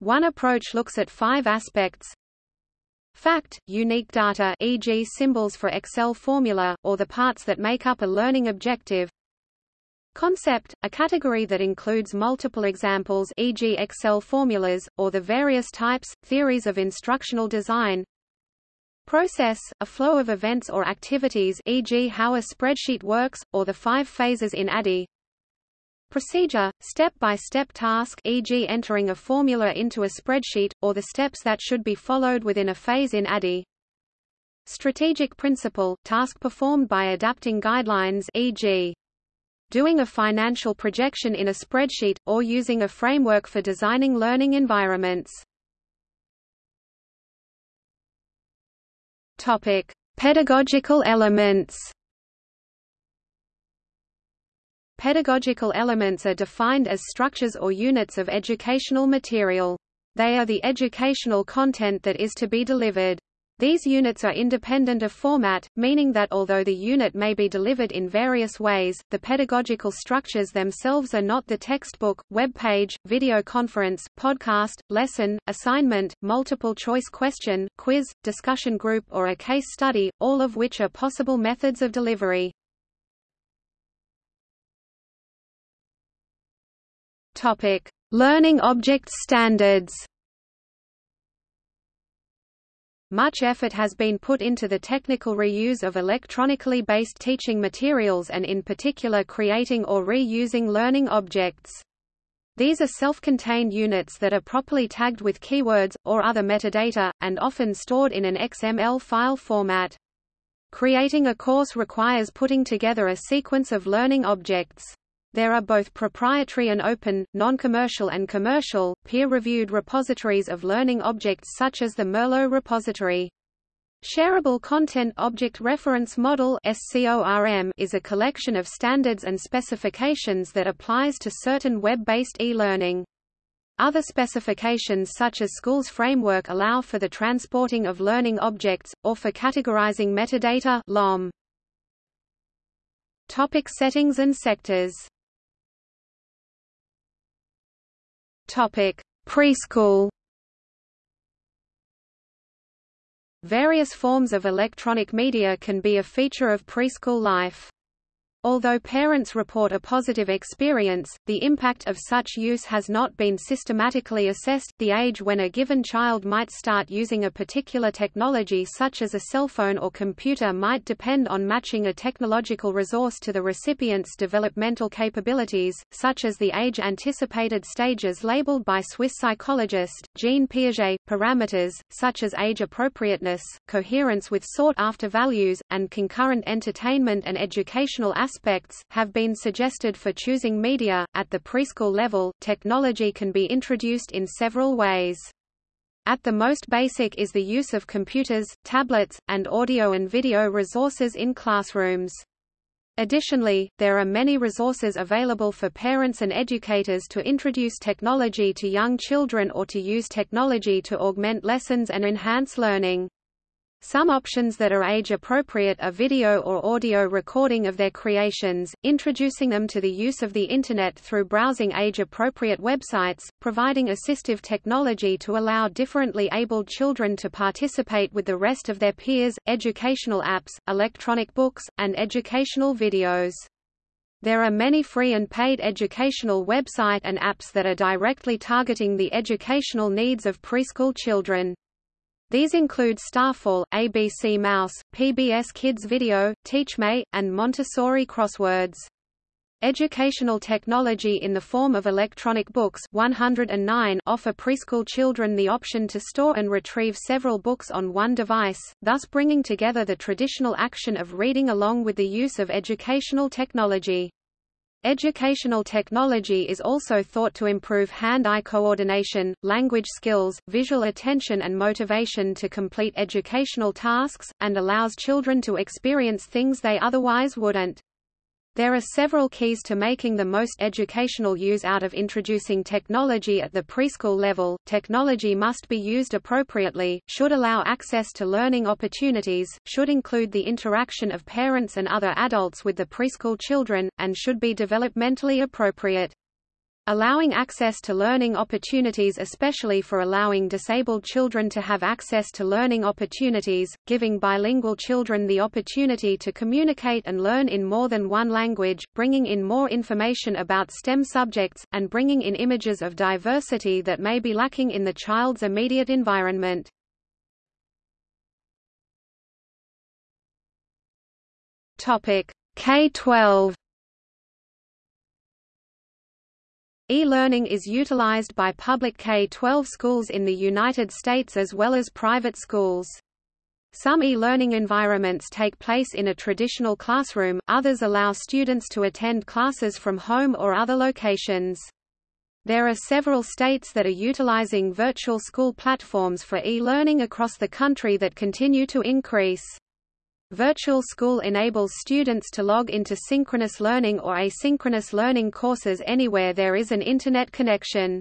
One approach looks at five aspects. Fact, unique data e.g. symbols for Excel formula, or the parts that make up a learning objective. Concept, a category that includes multiple examples e.g. Excel formulas, or the various types, theories of instructional design. Process, a flow of events or activities e.g. how a spreadsheet works, or the five phases in ADDIE. Procedure, step-by-step -step task e.g. entering a formula into a spreadsheet, or the steps that should be followed within a phase in ADDIE. Strategic principle, task performed by adapting guidelines e.g. doing a financial projection in a spreadsheet, or using a framework for designing learning environments. Topic: Pedagogical elements. Pedagogical elements are defined as structures or units of educational material. They are the educational content that is to be delivered. These units are independent of format, meaning that although the unit may be delivered in various ways, the pedagogical structures themselves are not the textbook, web page, video conference, podcast, lesson, assignment, multiple choice question, quiz, discussion group or a case study, all of which are possible methods of delivery. Topic: Learning Objects Standards Much effort has been put into the technical reuse of electronically based teaching materials and in particular creating or reusing learning objects. These are self-contained units that are properly tagged with keywords, or other metadata, and often stored in an XML file format. Creating a course requires putting together a sequence of learning objects. There are both proprietary and open, non-commercial and commercial, peer-reviewed repositories of learning objects such as the Merlot repository. Shareable Content Object Reference Model is a collection of standards and specifications that applies to certain web-based e-learning. Other specifications such as Schools Framework allow for the transporting of learning objects, or for categorizing metadata LOM. Topic settings and sectors Topic: Preschool. Various forms of electronic media can be a feature of preschool life. Although parents report a positive experience, the impact of such use has not been systematically assessed. The age when a given child might start using a particular technology such as a cell phone or computer might depend on matching a technological resource to the recipient's developmental capabilities, such as the age-anticipated stages labeled by Swiss psychologist, Jean Piaget. Parameters, such as age appropriateness, coherence with sought-after values, and concurrent entertainment and educational aspects aspects, have been suggested for choosing media. At the preschool level, technology can be introduced in several ways. At the most basic is the use of computers, tablets, and audio and video resources in classrooms. Additionally, there are many resources available for parents and educators to introduce technology to young children or to use technology to augment lessons and enhance learning. Some options that are age-appropriate are video or audio recording of their creations, introducing them to the use of the Internet through browsing age-appropriate websites, providing assistive technology to allow differently abled children to participate with the rest of their peers, educational apps, electronic books, and educational videos. There are many free and paid educational website and apps that are directly targeting the educational needs of preschool children. These include Starfall, ABC Mouse, PBS Kids Video, TeachMe, and Montessori Crosswords. Educational technology in the form of electronic books 109 offer preschool children the option to store and retrieve several books on one device, thus bringing together the traditional action of reading along with the use of educational technology. Educational technology is also thought to improve hand-eye coordination, language skills, visual attention and motivation to complete educational tasks, and allows children to experience things they otherwise wouldn't. There are several keys to making the most educational use out of introducing technology at the preschool level. Technology must be used appropriately, should allow access to learning opportunities, should include the interaction of parents and other adults with the preschool children, and should be developmentally appropriate. Allowing access to learning opportunities especially for allowing disabled children to have access to learning opportunities, giving bilingual children the opportunity to communicate and learn in more than one language, bringing in more information about STEM subjects, and bringing in images of diversity that may be lacking in the child's immediate environment. K-12 E-learning is utilized by public K-12 schools in the United States as well as private schools. Some e-learning environments take place in a traditional classroom, others allow students to attend classes from home or other locations. There are several states that are utilizing virtual school platforms for e-learning across the country that continue to increase. Virtual School enables students to log into synchronous learning or asynchronous learning courses anywhere there is an Internet connection.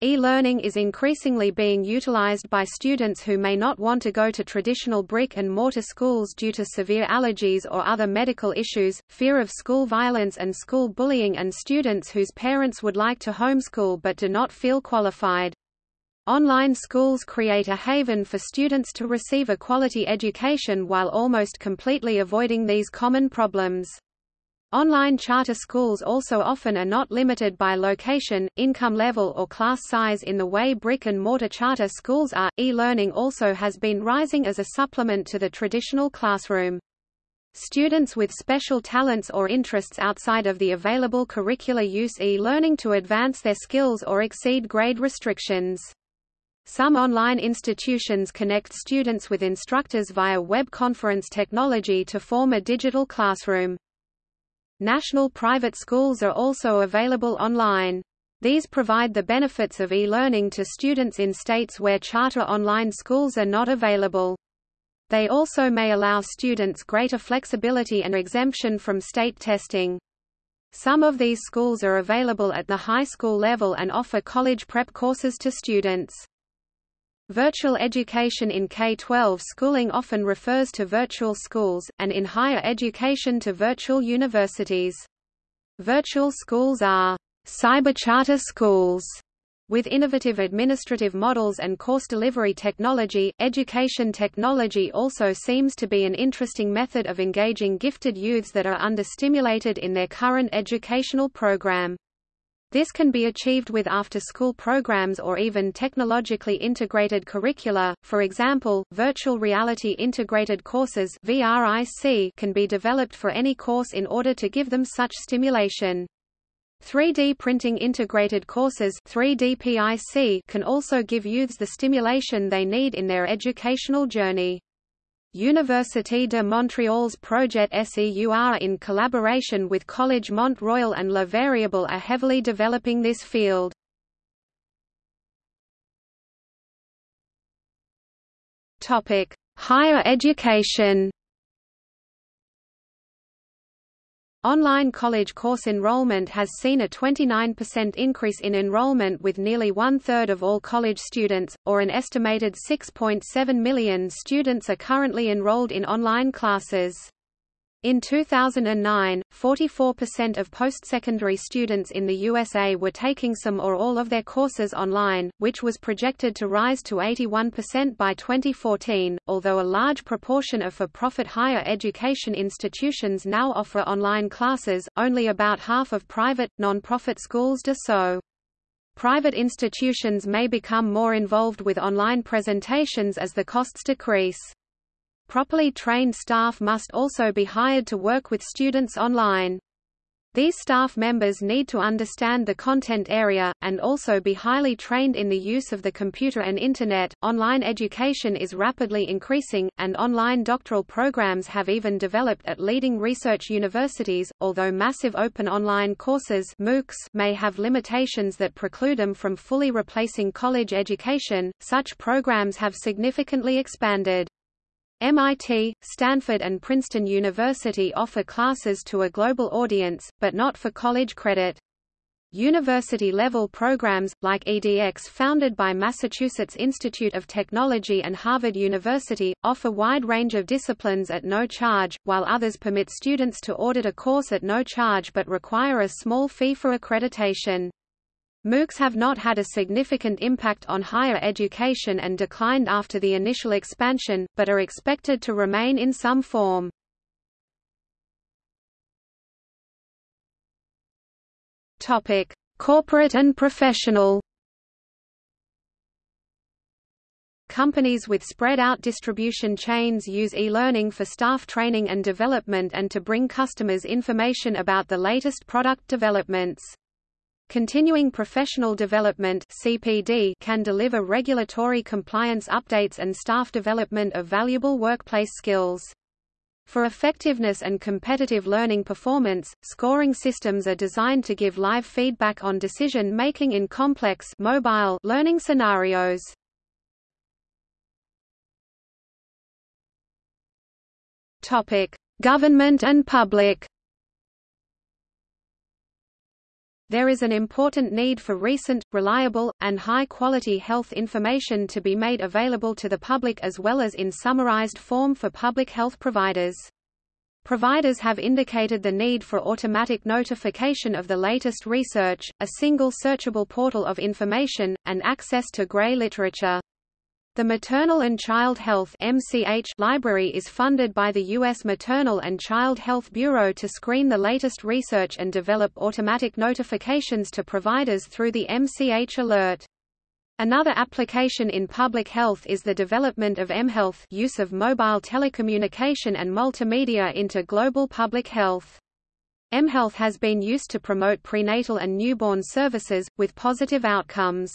E-learning is increasingly being utilized by students who may not want to go to traditional brick-and-mortar schools due to severe allergies or other medical issues, fear of school violence and school bullying and students whose parents would like to homeschool but do not feel qualified. Online schools create a haven for students to receive a quality education while almost completely avoiding these common problems. Online charter schools also often are not limited by location, income level or class size in the way brick-and-mortar charter schools are. E-learning also has been rising as a supplement to the traditional classroom. Students with special talents or interests outside of the available curricula use e-learning to advance their skills or exceed grade restrictions. Some online institutions connect students with instructors via web conference technology to form a digital classroom. National private schools are also available online. These provide the benefits of e-learning to students in states where charter online schools are not available. They also may allow students greater flexibility and exemption from state testing. Some of these schools are available at the high school level and offer college prep courses to students. Virtual education in K-12 schooling often refers to virtual schools, and in higher education to virtual universities. Virtual schools are cyber charter schools With innovative administrative models and course delivery technology, education technology also seems to be an interesting method of engaging gifted youths that are understimulated in their current educational program. This can be achieved with after-school programs or even technologically integrated curricula, for example, virtual reality integrated courses can be developed for any course in order to give them such stimulation. 3D printing integrated courses 3D PIC can also give youths the stimulation they need in their educational journey. Université de Montréal's Projet SEUR in collaboration with Collège Mont Royal and La Variable are heavily developing this field. Higher education Online college course enrollment has seen a 29% increase in enrollment with nearly one-third of all college students, or an estimated 6.7 million students are currently enrolled in online classes. In 2009, 44% of post-secondary students in the USA were taking some or all of their courses online, which was projected to rise to 81% by 2014, although a large proportion of for-profit higher education institutions now offer online classes, only about half of private, non-profit schools do so. Private institutions may become more involved with online presentations as the costs decrease. Properly trained staff must also be hired to work with students online. These staff members need to understand the content area, and also be highly trained in the use of the computer and Internet. Online education is rapidly increasing, and online doctoral programs have even developed at leading research universities, although massive open online courses MOOCs may have limitations that preclude them from fully replacing college education, such programs have significantly expanded. MIT, Stanford and Princeton University offer classes to a global audience, but not for college credit. University-level programs, like edX founded by Massachusetts Institute of Technology and Harvard University, offer wide range of disciplines at no charge, while others permit students to audit a course at no charge but require a small fee for accreditation. MOOCs have not had a significant impact on higher education and declined after the initial expansion, but are expected to remain in some form. Topic: Corporate and professional. Companies with spread-out distribution chains use e-learning for staff training and development and to bring customers information about the latest product developments. Continuing Professional Development (CPD) can deliver regulatory compliance updates and staff development of valuable workplace skills. For effectiveness and competitive learning performance, scoring systems are designed to give live feedback on decision-making in complex mobile learning scenarios. Topic: Government and public. There is an important need for recent, reliable, and high-quality health information to be made available to the public as well as in summarized form for public health providers. Providers have indicated the need for automatic notification of the latest research, a single searchable portal of information, and access to gray literature. The Maternal and Child Health MCH library is funded by the U.S. Maternal and Child Health Bureau to screen the latest research and develop automatic notifications to providers through the MCH Alert. Another application in public health is the development of mHealth use of mobile telecommunication and multimedia into global public health. mHealth has been used to promote prenatal and newborn services, with positive outcomes.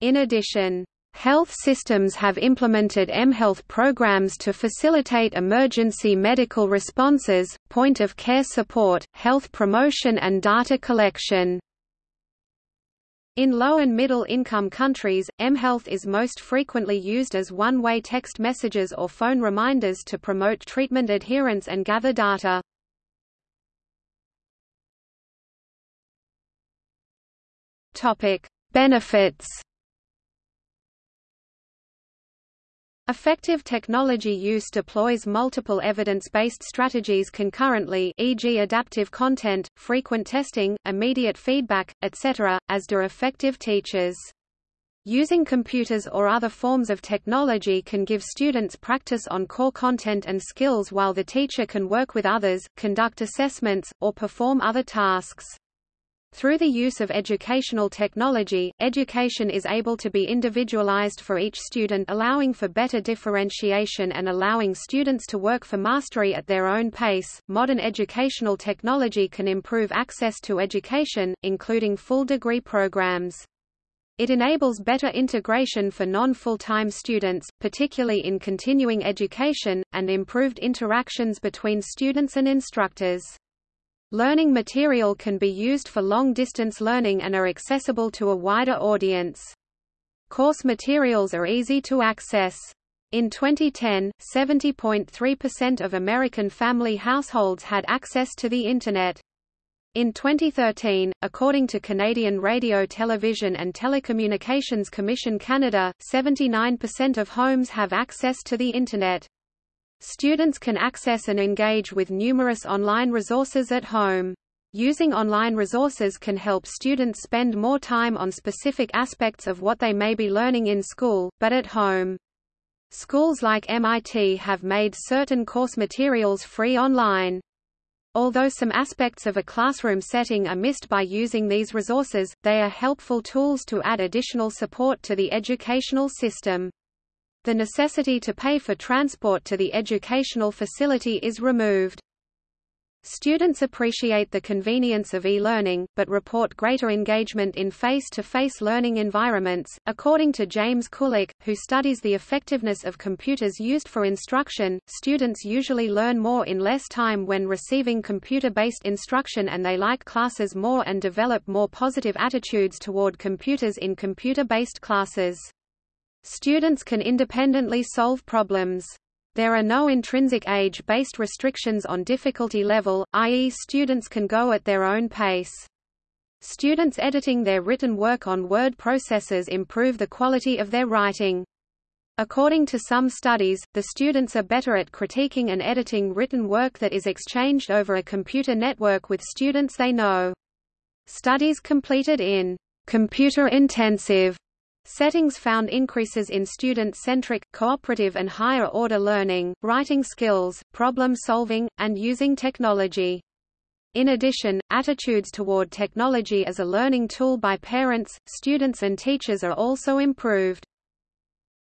In addition, Health systems have implemented mHealth programs to facilitate emergency medical responses, point-of-care support, health promotion and data collection. In low and middle income countries, mHealth is most frequently used as one-way text messages or phone reminders to promote treatment adherence and gather data. Benefits Effective technology use deploys multiple evidence-based strategies concurrently e.g. adaptive content, frequent testing, immediate feedback, etc., as do effective teachers. Using computers or other forms of technology can give students practice on core content and skills while the teacher can work with others, conduct assessments, or perform other tasks. Through the use of educational technology, education is able to be individualized for each student allowing for better differentiation and allowing students to work for mastery at their own pace. Modern educational technology can improve access to education, including full degree programs. It enables better integration for non-full-time students, particularly in continuing education, and improved interactions between students and instructors. Learning material can be used for long-distance learning and are accessible to a wider audience. Course materials are easy to access. In 2010, 70.3% of American family households had access to the Internet. In 2013, according to Canadian Radio Television and Telecommunications Commission Canada, 79% of homes have access to the Internet. Students can access and engage with numerous online resources at home. Using online resources can help students spend more time on specific aspects of what they may be learning in school, but at home. Schools like MIT have made certain course materials free online. Although some aspects of a classroom setting are missed by using these resources, they are helpful tools to add additional support to the educational system. The necessity to pay for transport to the educational facility is removed. Students appreciate the convenience of e-learning, but report greater engagement in face-to-face -face learning environments. According to James Kulik, who studies the effectiveness of computers used for instruction, students usually learn more in less time when receiving computer-based instruction and they like classes more and develop more positive attitudes toward computers in computer-based classes. Students can independently solve problems. There are no intrinsic age-based restrictions on difficulty level, i.e. students can go at their own pace. Students editing their written work on word processors improve the quality of their writing. According to some studies, the students are better at critiquing and editing written work that is exchanged over a computer network with students they know. Studies completed in computer-intensive Settings found increases in student-centric, cooperative and higher-order learning, writing skills, problem-solving, and using technology. In addition, attitudes toward technology as a learning tool by parents, students and teachers are also improved.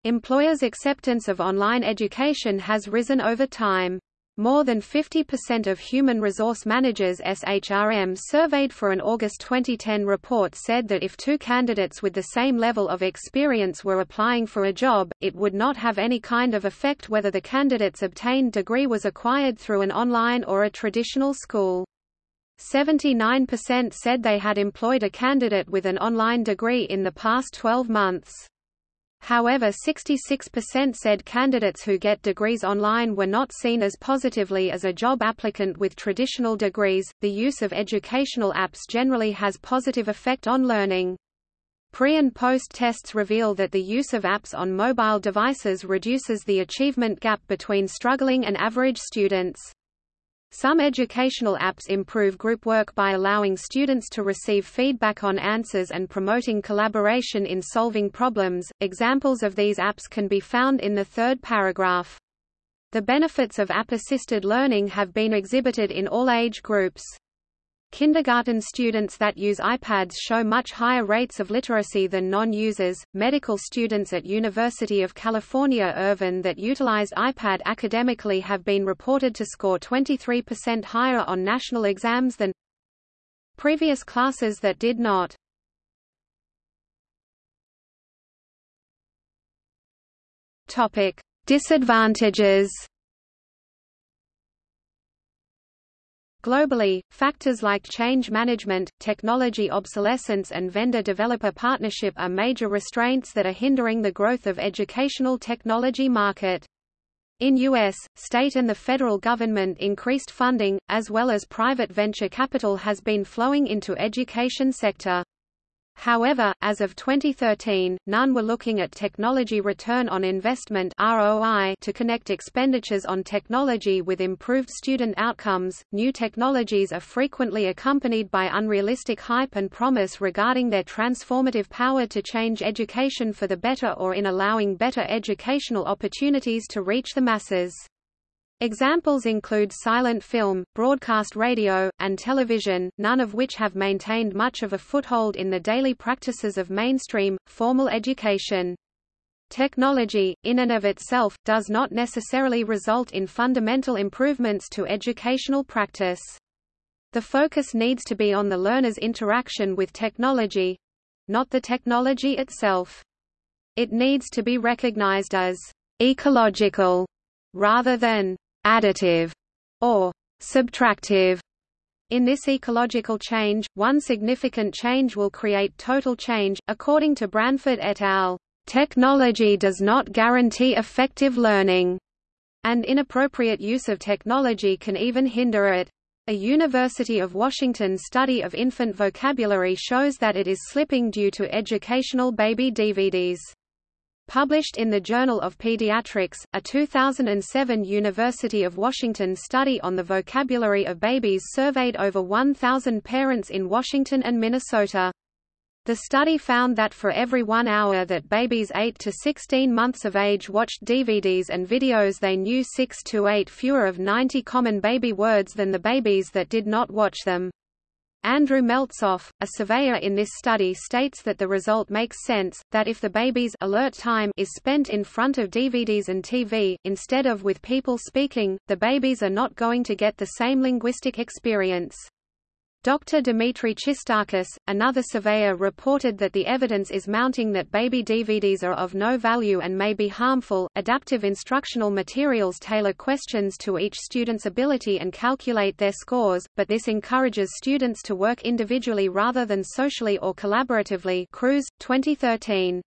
Employers' acceptance of online education has risen over time. More than 50% of human resource managers SHRM surveyed for an August 2010 report said that if two candidates with the same level of experience were applying for a job, it would not have any kind of effect whether the candidate's obtained degree was acquired through an online or a traditional school. 79% said they had employed a candidate with an online degree in the past 12 months. However 66% said candidates who get degrees online were not seen as positively as a job applicant with traditional degrees. The use of educational apps generally has positive effect on learning. Pre- and post-tests reveal that the use of apps on mobile devices reduces the achievement gap between struggling and average students. Some educational apps improve group work by allowing students to receive feedback on answers and promoting collaboration in solving problems. Examples of these apps can be found in the third paragraph. The benefits of app-assisted learning have been exhibited in all age groups. Kindergarten students that use iPads show much higher rates of literacy than non-users. Medical students at University of California Irvine that utilized iPad academically have been reported to score 23% higher on national exams than previous classes that did not. Topic: Disadvantages Globally, factors like change management, technology obsolescence and vendor-developer partnership are major restraints that are hindering the growth of educational technology market. In U.S., state and the federal government increased funding, as well as private venture capital has been flowing into education sector. However, as of 2013, none were looking at technology return on investment (ROI) to connect expenditures on technology with improved student outcomes. New technologies are frequently accompanied by unrealistic hype and promise regarding their transformative power to change education for the better or in allowing better educational opportunities to reach the masses. Examples include silent film, broadcast radio, and television, none of which have maintained much of a foothold in the daily practices of mainstream, formal education. Technology, in and of itself, does not necessarily result in fundamental improvements to educational practice. The focus needs to be on the learner's interaction with technology—not the technology itself. It needs to be recognized as ecological rather than additive or subtractive. In this ecological change, one significant change will create total change, according to Bransford et al. Technology does not guarantee effective learning, and inappropriate use of technology can even hinder it. A University of Washington study of infant vocabulary shows that it is slipping due to educational baby DVDs. Published in the Journal of Pediatrics, a 2007 University of Washington study on the vocabulary of babies surveyed over 1,000 parents in Washington and Minnesota. The study found that for every one hour that babies 8 to 16 months of age watched DVDs and videos they knew 6 to 8 fewer of 90 common baby words than the babies that did not watch them. Andrew Meltzoff, a surveyor in this study states that the result makes sense, that if the baby's alert time is spent in front of DVDs and TV, instead of with people speaking, the babies are not going to get the same linguistic experience. Dr. Dimitri Christakis, another surveyor reported that the evidence is mounting that baby DVDs are of no value and may be harmful. Adaptive instructional materials tailor questions to each student's ability and calculate their scores, but this encourages students to work individually rather than socially or collaboratively. Cruz, 2013.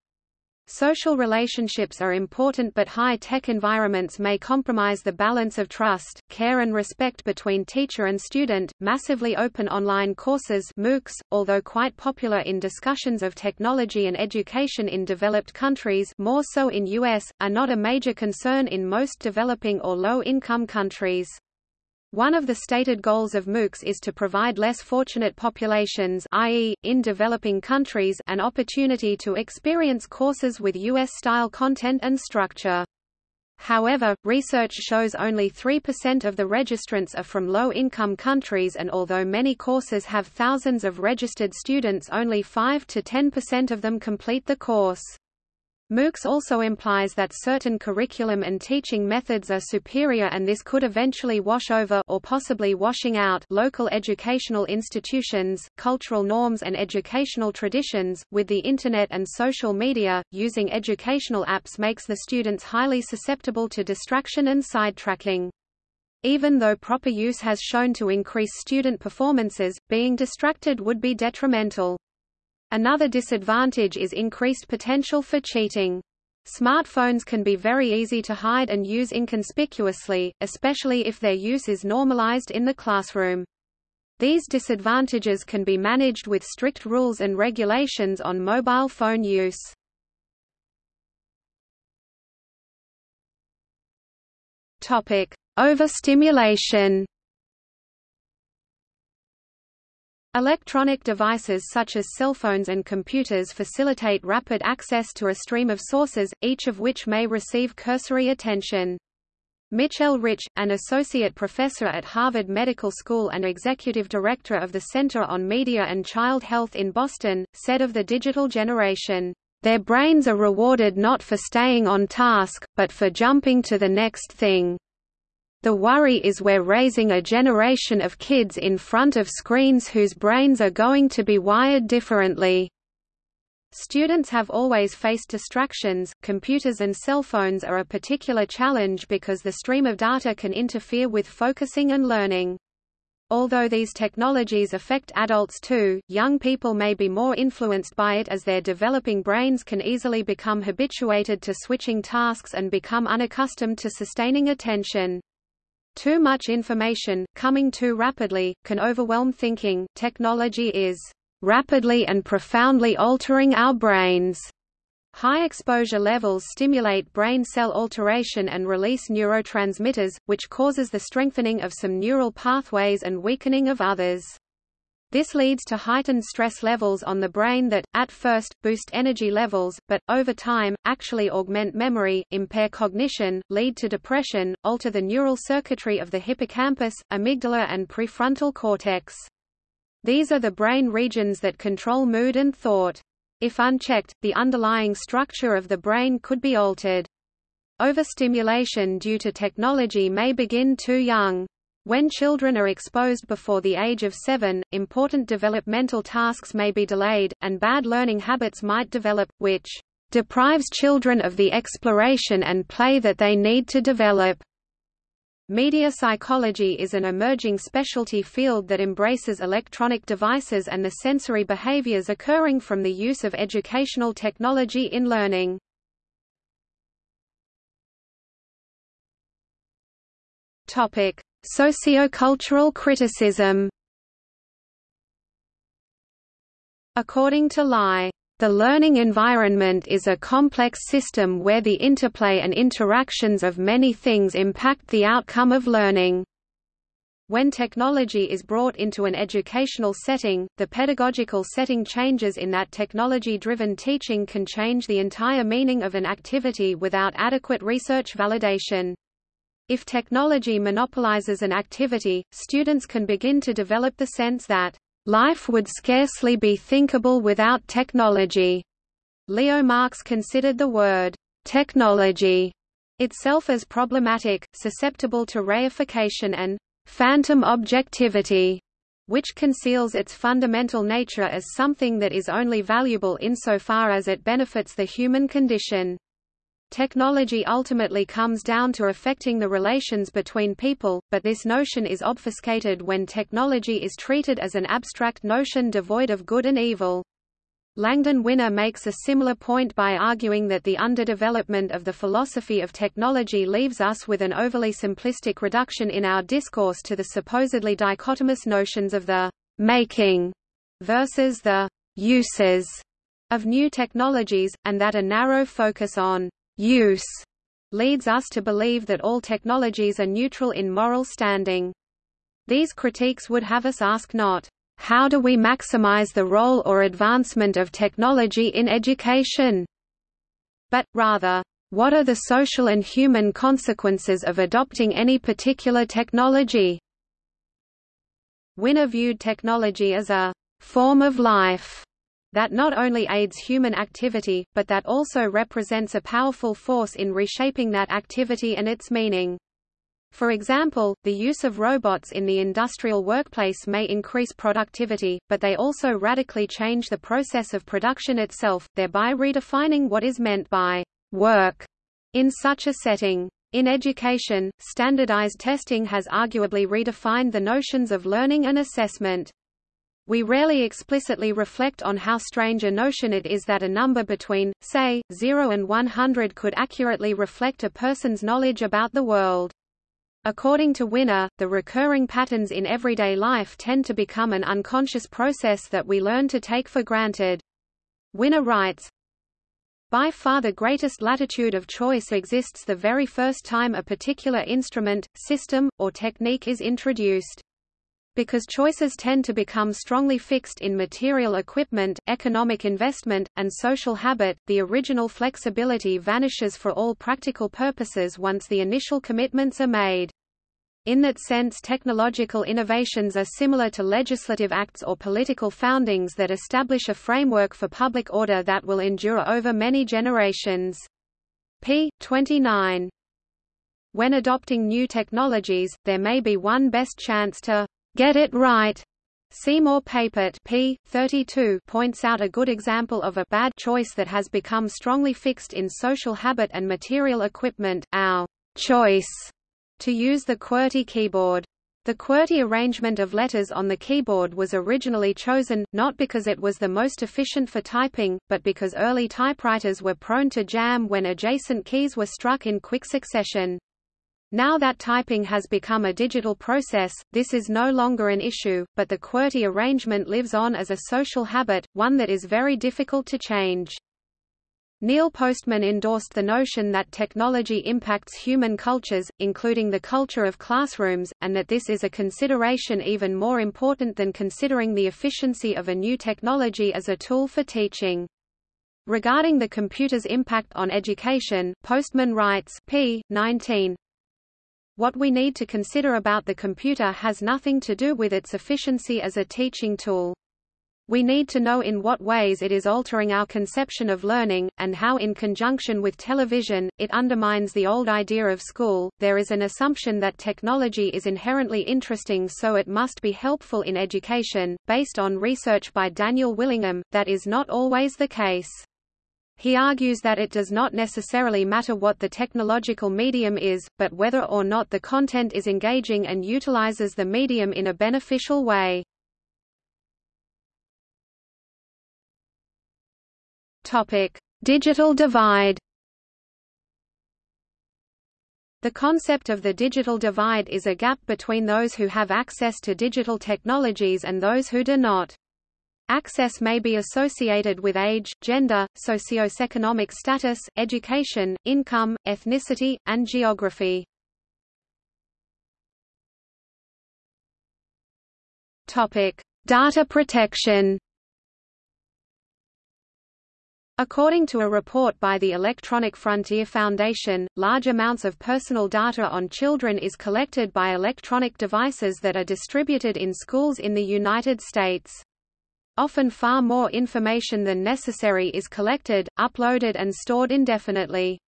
Social relationships are important but high-tech environments may compromise the balance of trust, care and respect between teacher and student. Massively open online courses MOOCs, although quite popular in discussions of technology and education in developed countries more so in US, are not a major concern in most developing or low-income countries. One of the stated goals of MOOCs is to provide less fortunate populations i.e., in developing countries an opportunity to experience courses with U.S.-style content and structure. However, research shows only 3% of the registrants are from low-income countries and although many courses have thousands of registered students only 5 to 10% of them complete the course. MOOCs also implies that certain curriculum and teaching methods are superior and this could eventually wash over or possibly washing out local educational institutions, cultural norms and educational traditions. With the internet and social media, using educational apps makes the students highly susceptible to distraction and sidetracking. Even though proper use has shown to increase student performances, being distracted would be detrimental. Another disadvantage is increased potential for cheating. Smartphones can be very easy to hide and use inconspicuously, especially if their use is normalized in the classroom. These disadvantages can be managed with strict rules and regulations on mobile phone use. Overstimulation. Electronic devices such as cell phones and computers facilitate rapid access to a stream of sources, each of which may receive cursory attention. Mitchell Rich, an associate professor at Harvard Medical School and executive director of the Center on Media and Child Health in Boston, said of the digital generation, "...their brains are rewarded not for staying on task, but for jumping to the next thing." The worry is we're raising a generation of kids in front of screens whose brains are going to be wired differently. Students have always faced distractions. Computers and cell phones are a particular challenge because the stream of data can interfere with focusing and learning. Although these technologies affect adults too, young people may be more influenced by it as their developing brains can easily become habituated to switching tasks and become unaccustomed to sustaining attention. Too much information, coming too rapidly, can overwhelm thinking. Technology is rapidly and profoundly altering our brains. High exposure levels stimulate brain cell alteration and release neurotransmitters, which causes the strengthening of some neural pathways and weakening of others. This leads to heightened stress levels on the brain that, at first, boost energy levels, but, over time, actually augment memory, impair cognition, lead to depression, alter the neural circuitry of the hippocampus, amygdala and prefrontal cortex. These are the brain regions that control mood and thought. If unchecked, the underlying structure of the brain could be altered. Overstimulation due to technology may begin too young. When children are exposed before the age of seven, important developmental tasks may be delayed, and bad learning habits might develop, which deprives children of the exploration and play that they need to develop. Media psychology is an emerging specialty field that embraces electronic devices and the sensory behaviors occurring from the use of educational technology in learning. Topic: Sociocultural criticism. According to Lai the learning environment is a complex system where the interplay and interactions of many things impact the outcome of learning. When technology is brought into an educational setting, the pedagogical setting changes in that technology-driven teaching can change the entire meaning of an activity without adequate research validation. If technology monopolizes an activity, students can begin to develop the sense that Life would scarcely be thinkable without technology. Leo Marx considered the word technology itself as problematic, susceptible to reification and phantom objectivity, which conceals its fundamental nature as something that is only valuable insofar as it benefits the human condition. Technology ultimately comes down to affecting the relations between people, but this notion is obfuscated when technology is treated as an abstract notion devoid of good and evil. Langdon Winner makes a similar point by arguing that the underdevelopment of the philosophy of technology leaves us with an overly simplistic reduction in our discourse to the supposedly dichotomous notions of the making versus the uses of new technologies, and that a narrow focus on use leads us to believe that all technologies are neutral in moral standing. These critiques would have us ask not, how do we maximize the role or advancement of technology in education? But, rather, what are the social and human consequences of adopting any particular technology? Winner viewed technology as a form of life that not only aids human activity, but that also represents a powerful force in reshaping that activity and its meaning. For example, the use of robots in the industrial workplace may increase productivity, but they also radically change the process of production itself, thereby redefining what is meant by work in such a setting. In education, standardized testing has arguably redefined the notions of learning and assessment. We rarely explicitly reflect on how strange a notion it is that a number between, say, 0 and 100 could accurately reflect a person's knowledge about the world. According to Winner, the recurring patterns in everyday life tend to become an unconscious process that we learn to take for granted. Winner writes, by far the greatest latitude of choice exists the very first time a particular instrument, system, or technique is introduced. Because choices tend to become strongly fixed in material equipment, economic investment, and social habit, the original flexibility vanishes for all practical purposes once the initial commitments are made. In that sense technological innovations are similar to legislative acts or political foundings that establish a framework for public order that will endure over many generations. p. 29. When adopting new technologies, there may be one best chance to Get it right. Seymour Papert p. 32 points out a good example of a bad choice that has become strongly fixed in social habit and material equipment, our choice to use the QWERTY keyboard. The QWERTY arrangement of letters on the keyboard was originally chosen, not because it was the most efficient for typing, but because early typewriters were prone to jam when adjacent keys were struck in quick succession. Now that typing has become a digital process, this is no longer an issue, but the QWERTY arrangement lives on as a social habit, one that is very difficult to change. Neil Postman endorsed the notion that technology impacts human cultures, including the culture of classrooms, and that this is a consideration even more important than considering the efficiency of a new technology as a tool for teaching. Regarding the computer's impact on education, Postman writes p. 19, what we need to consider about the computer has nothing to do with its efficiency as a teaching tool. We need to know in what ways it is altering our conception of learning, and how in conjunction with television, it undermines the old idea of school. There is an assumption that technology is inherently interesting so it must be helpful in education, based on research by Daniel Willingham, that is not always the case. He argues that it does not necessarily matter what the technological medium is, but whether or not the content is engaging and utilizes the medium in a beneficial way. Topic: Digital divide. The concept of the digital divide is a gap between those who have access to digital technologies and those who do not. Access may be associated with age, gender, socioeconomic status, education, income, ethnicity, and geography. Topic: Data protection. According to a report by the Electronic Frontier Foundation, large amounts of personal data on children is collected by electronic devices that are distributed in schools in the United States. Often far more information than necessary is collected, uploaded and stored indefinitely.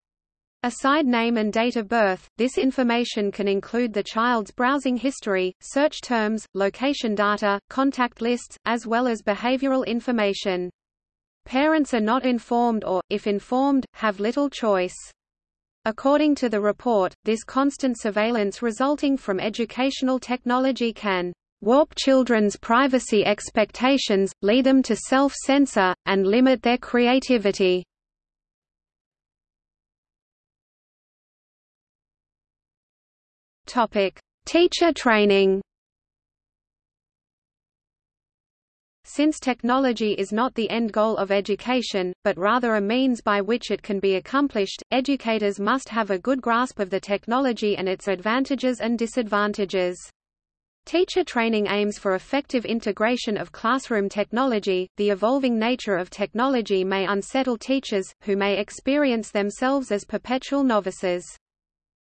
Aside name and date of birth, this information can include the child's browsing history, search terms, location data, contact lists, as well as behavioral information. Parents are not informed or, if informed, have little choice. According to the report, this constant surveillance resulting from educational technology can warp children's privacy expectations, lead them to self-censor, and limit their creativity. Teacher training Since technology is not the end goal of education, but rather a means by which it can be accomplished, educators must have a good grasp of the technology and its advantages and disadvantages. Teacher training aims for effective integration of classroom technology. The evolving nature of technology may unsettle teachers, who may experience themselves as perpetual novices.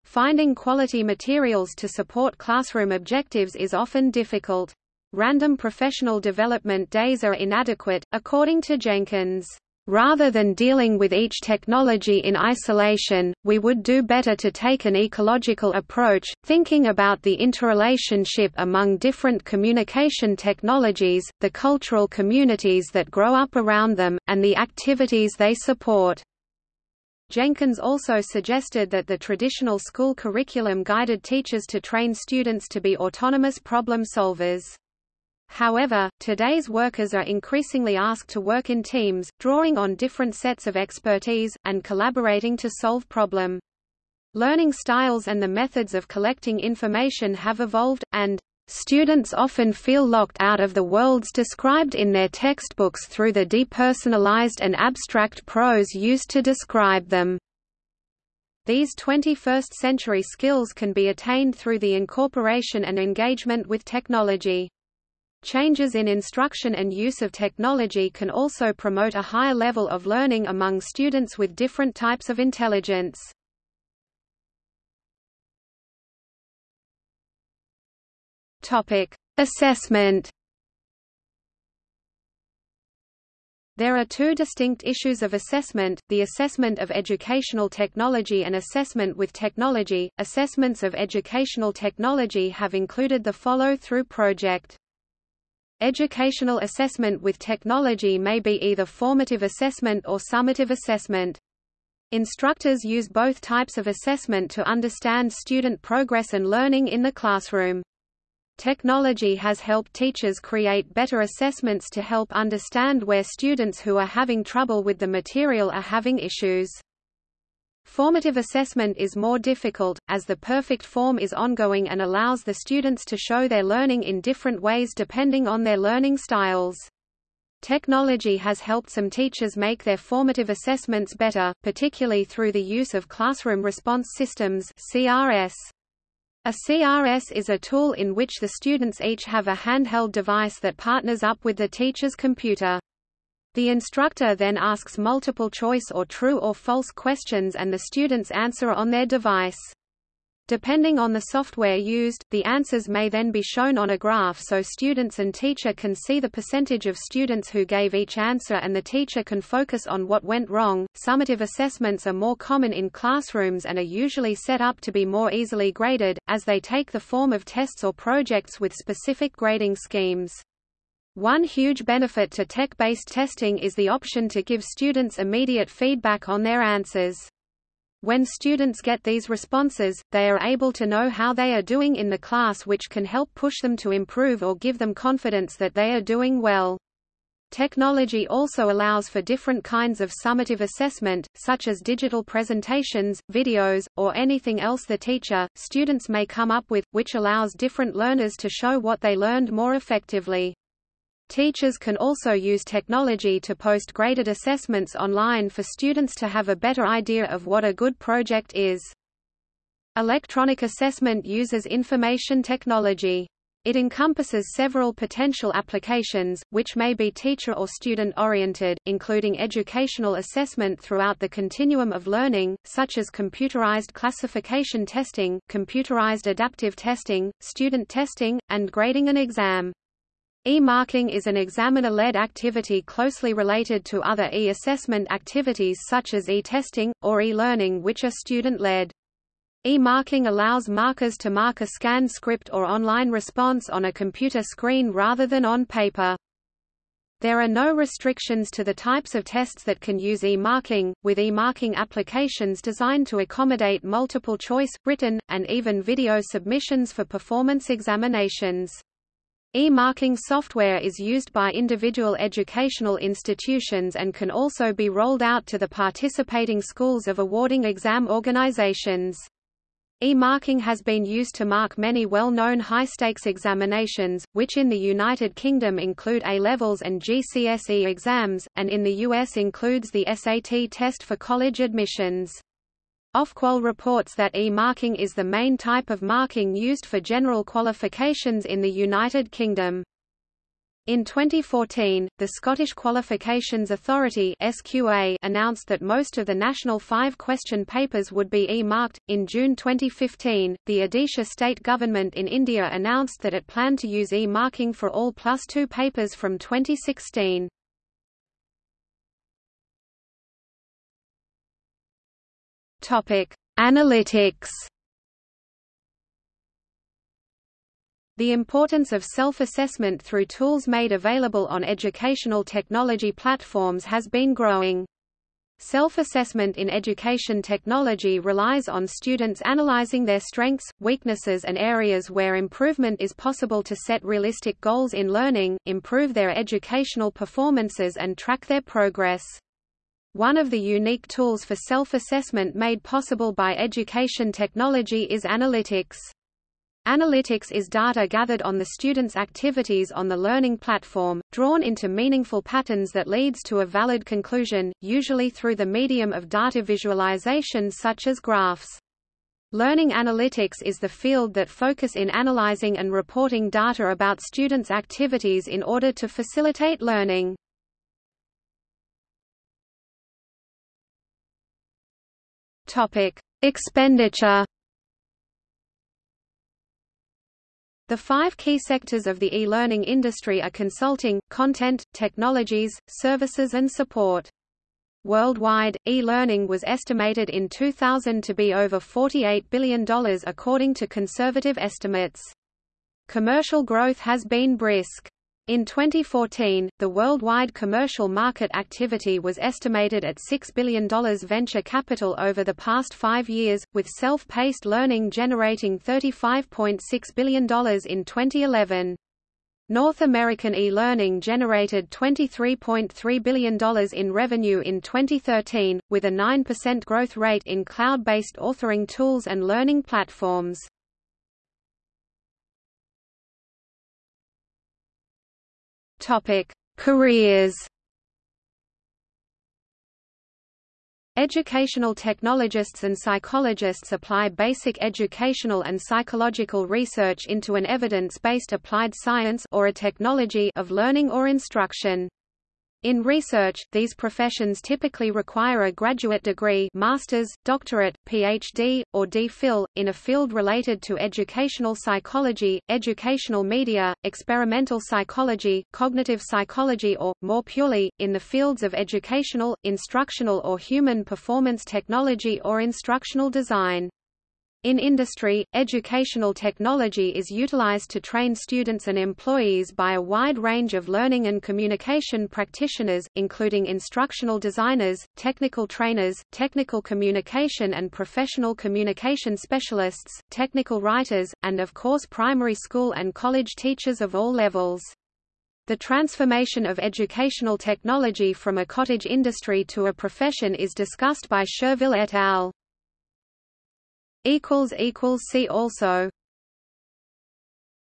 Finding quality materials to support classroom objectives is often difficult. Random professional development days are inadequate, according to Jenkins. Rather than dealing with each technology in isolation, we would do better to take an ecological approach, thinking about the interrelationship among different communication technologies, the cultural communities that grow up around them, and the activities they support. Jenkins also suggested that the traditional school curriculum guided teachers to train students to be autonomous problem solvers. However, today's workers are increasingly asked to work in teams, drawing on different sets of expertise, and collaborating to solve problem. Learning styles and the methods of collecting information have evolved, and Students often feel locked out of the worlds described in their textbooks through the depersonalized and abstract prose used to describe them. These 21st-century skills can be attained through the incorporation and engagement with technology. Changes in instruction and use of technology can also promote a higher level of learning among students with different types of intelligence. Topic: Assessment. There are two distinct issues of assessment, the assessment of educational technology and assessment with technology. Assessments of educational technology have included the follow-through project. Educational assessment with technology may be either formative assessment or summative assessment. Instructors use both types of assessment to understand student progress and learning in the classroom. Technology has helped teachers create better assessments to help understand where students who are having trouble with the material are having issues. Formative assessment is more difficult, as the perfect form is ongoing and allows the students to show their learning in different ways depending on their learning styles. Technology has helped some teachers make their formative assessments better, particularly through the use of classroom response systems CRS. A CRS is a tool in which the students each have a handheld device that partners up with the teacher's computer. The instructor then asks multiple choice or true or false questions and the students answer on their device. Depending on the software used, the answers may then be shown on a graph so students and teacher can see the percentage of students who gave each answer and the teacher can focus on what went wrong. Summative assessments are more common in classrooms and are usually set up to be more easily graded, as they take the form of tests or projects with specific grading schemes. One huge benefit to tech-based testing is the option to give students immediate feedback on their answers. When students get these responses, they are able to know how they are doing in the class which can help push them to improve or give them confidence that they are doing well. Technology also allows for different kinds of summative assessment, such as digital presentations, videos, or anything else the teacher, students may come up with, which allows different learners to show what they learned more effectively. Teachers can also use technology to post graded assessments online for students to have a better idea of what a good project is. Electronic assessment uses information technology. It encompasses several potential applications, which may be teacher or student-oriented, including educational assessment throughout the continuum of learning, such as computerized classification testing, computerized adaptive testing, student testing, and grading an exam. E-marking is an examiner-led activity closely related to other e-assessment activities such as e-testing, or e-learning which are student-led. E-marking allows markers to mark a scanned script or online response on a computer screen rather than on paper. There are no restrictions to the types of tests that can use e-marking, with e-marking applications designed to accommodate multiple choice, written, and even video submissions for performance examinations. E-marking software is used by individual educational institutions and can also be rolled out to the participating schools of awarding exam organizations. E-marking has been used to mark many well-known high-stakes examinations, which in the United Kingdom include A-levels and GCSE exams, and in the US includes the SAT test for college admissions. Ofqual reports that e-marking is the main type of marking used for general qualifications in the United Kingdom. In 2014, the Scottish Qualifications Authority (SQA) announced that most of the national five-question papers would be e-marked. In June 2015, the Odisha state government in India announced that it planned to use e-marking for all plus two papers from 2016. Topic: Analytics. The importance of self-assessment through tools made available on educational technology platforms has been growing. Self-assessment in education technology relies on students analyzing their strengths, weaknesses and areas where improvement is possible to set realistic goals in learning, improve their educational performances and track their progress. One of the unique tools for self-assessment made possible by education technology is analytics. Analytics is data gathered on the student's activities on the learning platform, drawn into meaningful patterns that leads to a valid conclusion, usually through the medium of data visualization such as graphs. Learning analytics is the field that focus in analyzing and reporting data about students' activities in order to facilitate learning. Topic: Expenditure. The five key sectors of the e-learning industry are consulting, content, technologies, services and support. Worldwide, e-learning was estimated in 2000 to be over $48 billion according to conservative estimates. Commercial growth has been brisk. In 2014, the worldwide commercial market activity was estimated at $6 billion venture capital over the past five years, with self-paced learning generating $35.6 billion in 2011. North American e-learning generated $23.3 billion in revenue in 2013, with a 9% growth rate in cloud-based authoring tools and learning platforms. Careers Educational technologists and psychologists apply basic educational and psychological research into an evidence-based applied science or a technology of learning or instruction. In research, these professions typically require a graduate degree master's, doctorate, PhD, or DPhil, in a field related to educational psychology, educational media, experimental psychology, cognitive psychology or, more purely, in the fields of educational, instructional or human performance technology or instructional design. In industry, educational technology is utilized to train students and employees by a wide range of learning and communication practitioners, including instructional designers, technical trainers, technical communication and professional communication specialists, technical writers, and of course primary school and college teachers of all levels. The transformation of educational technology from a cottage industry to a profession is discussed by Shurville et al. See also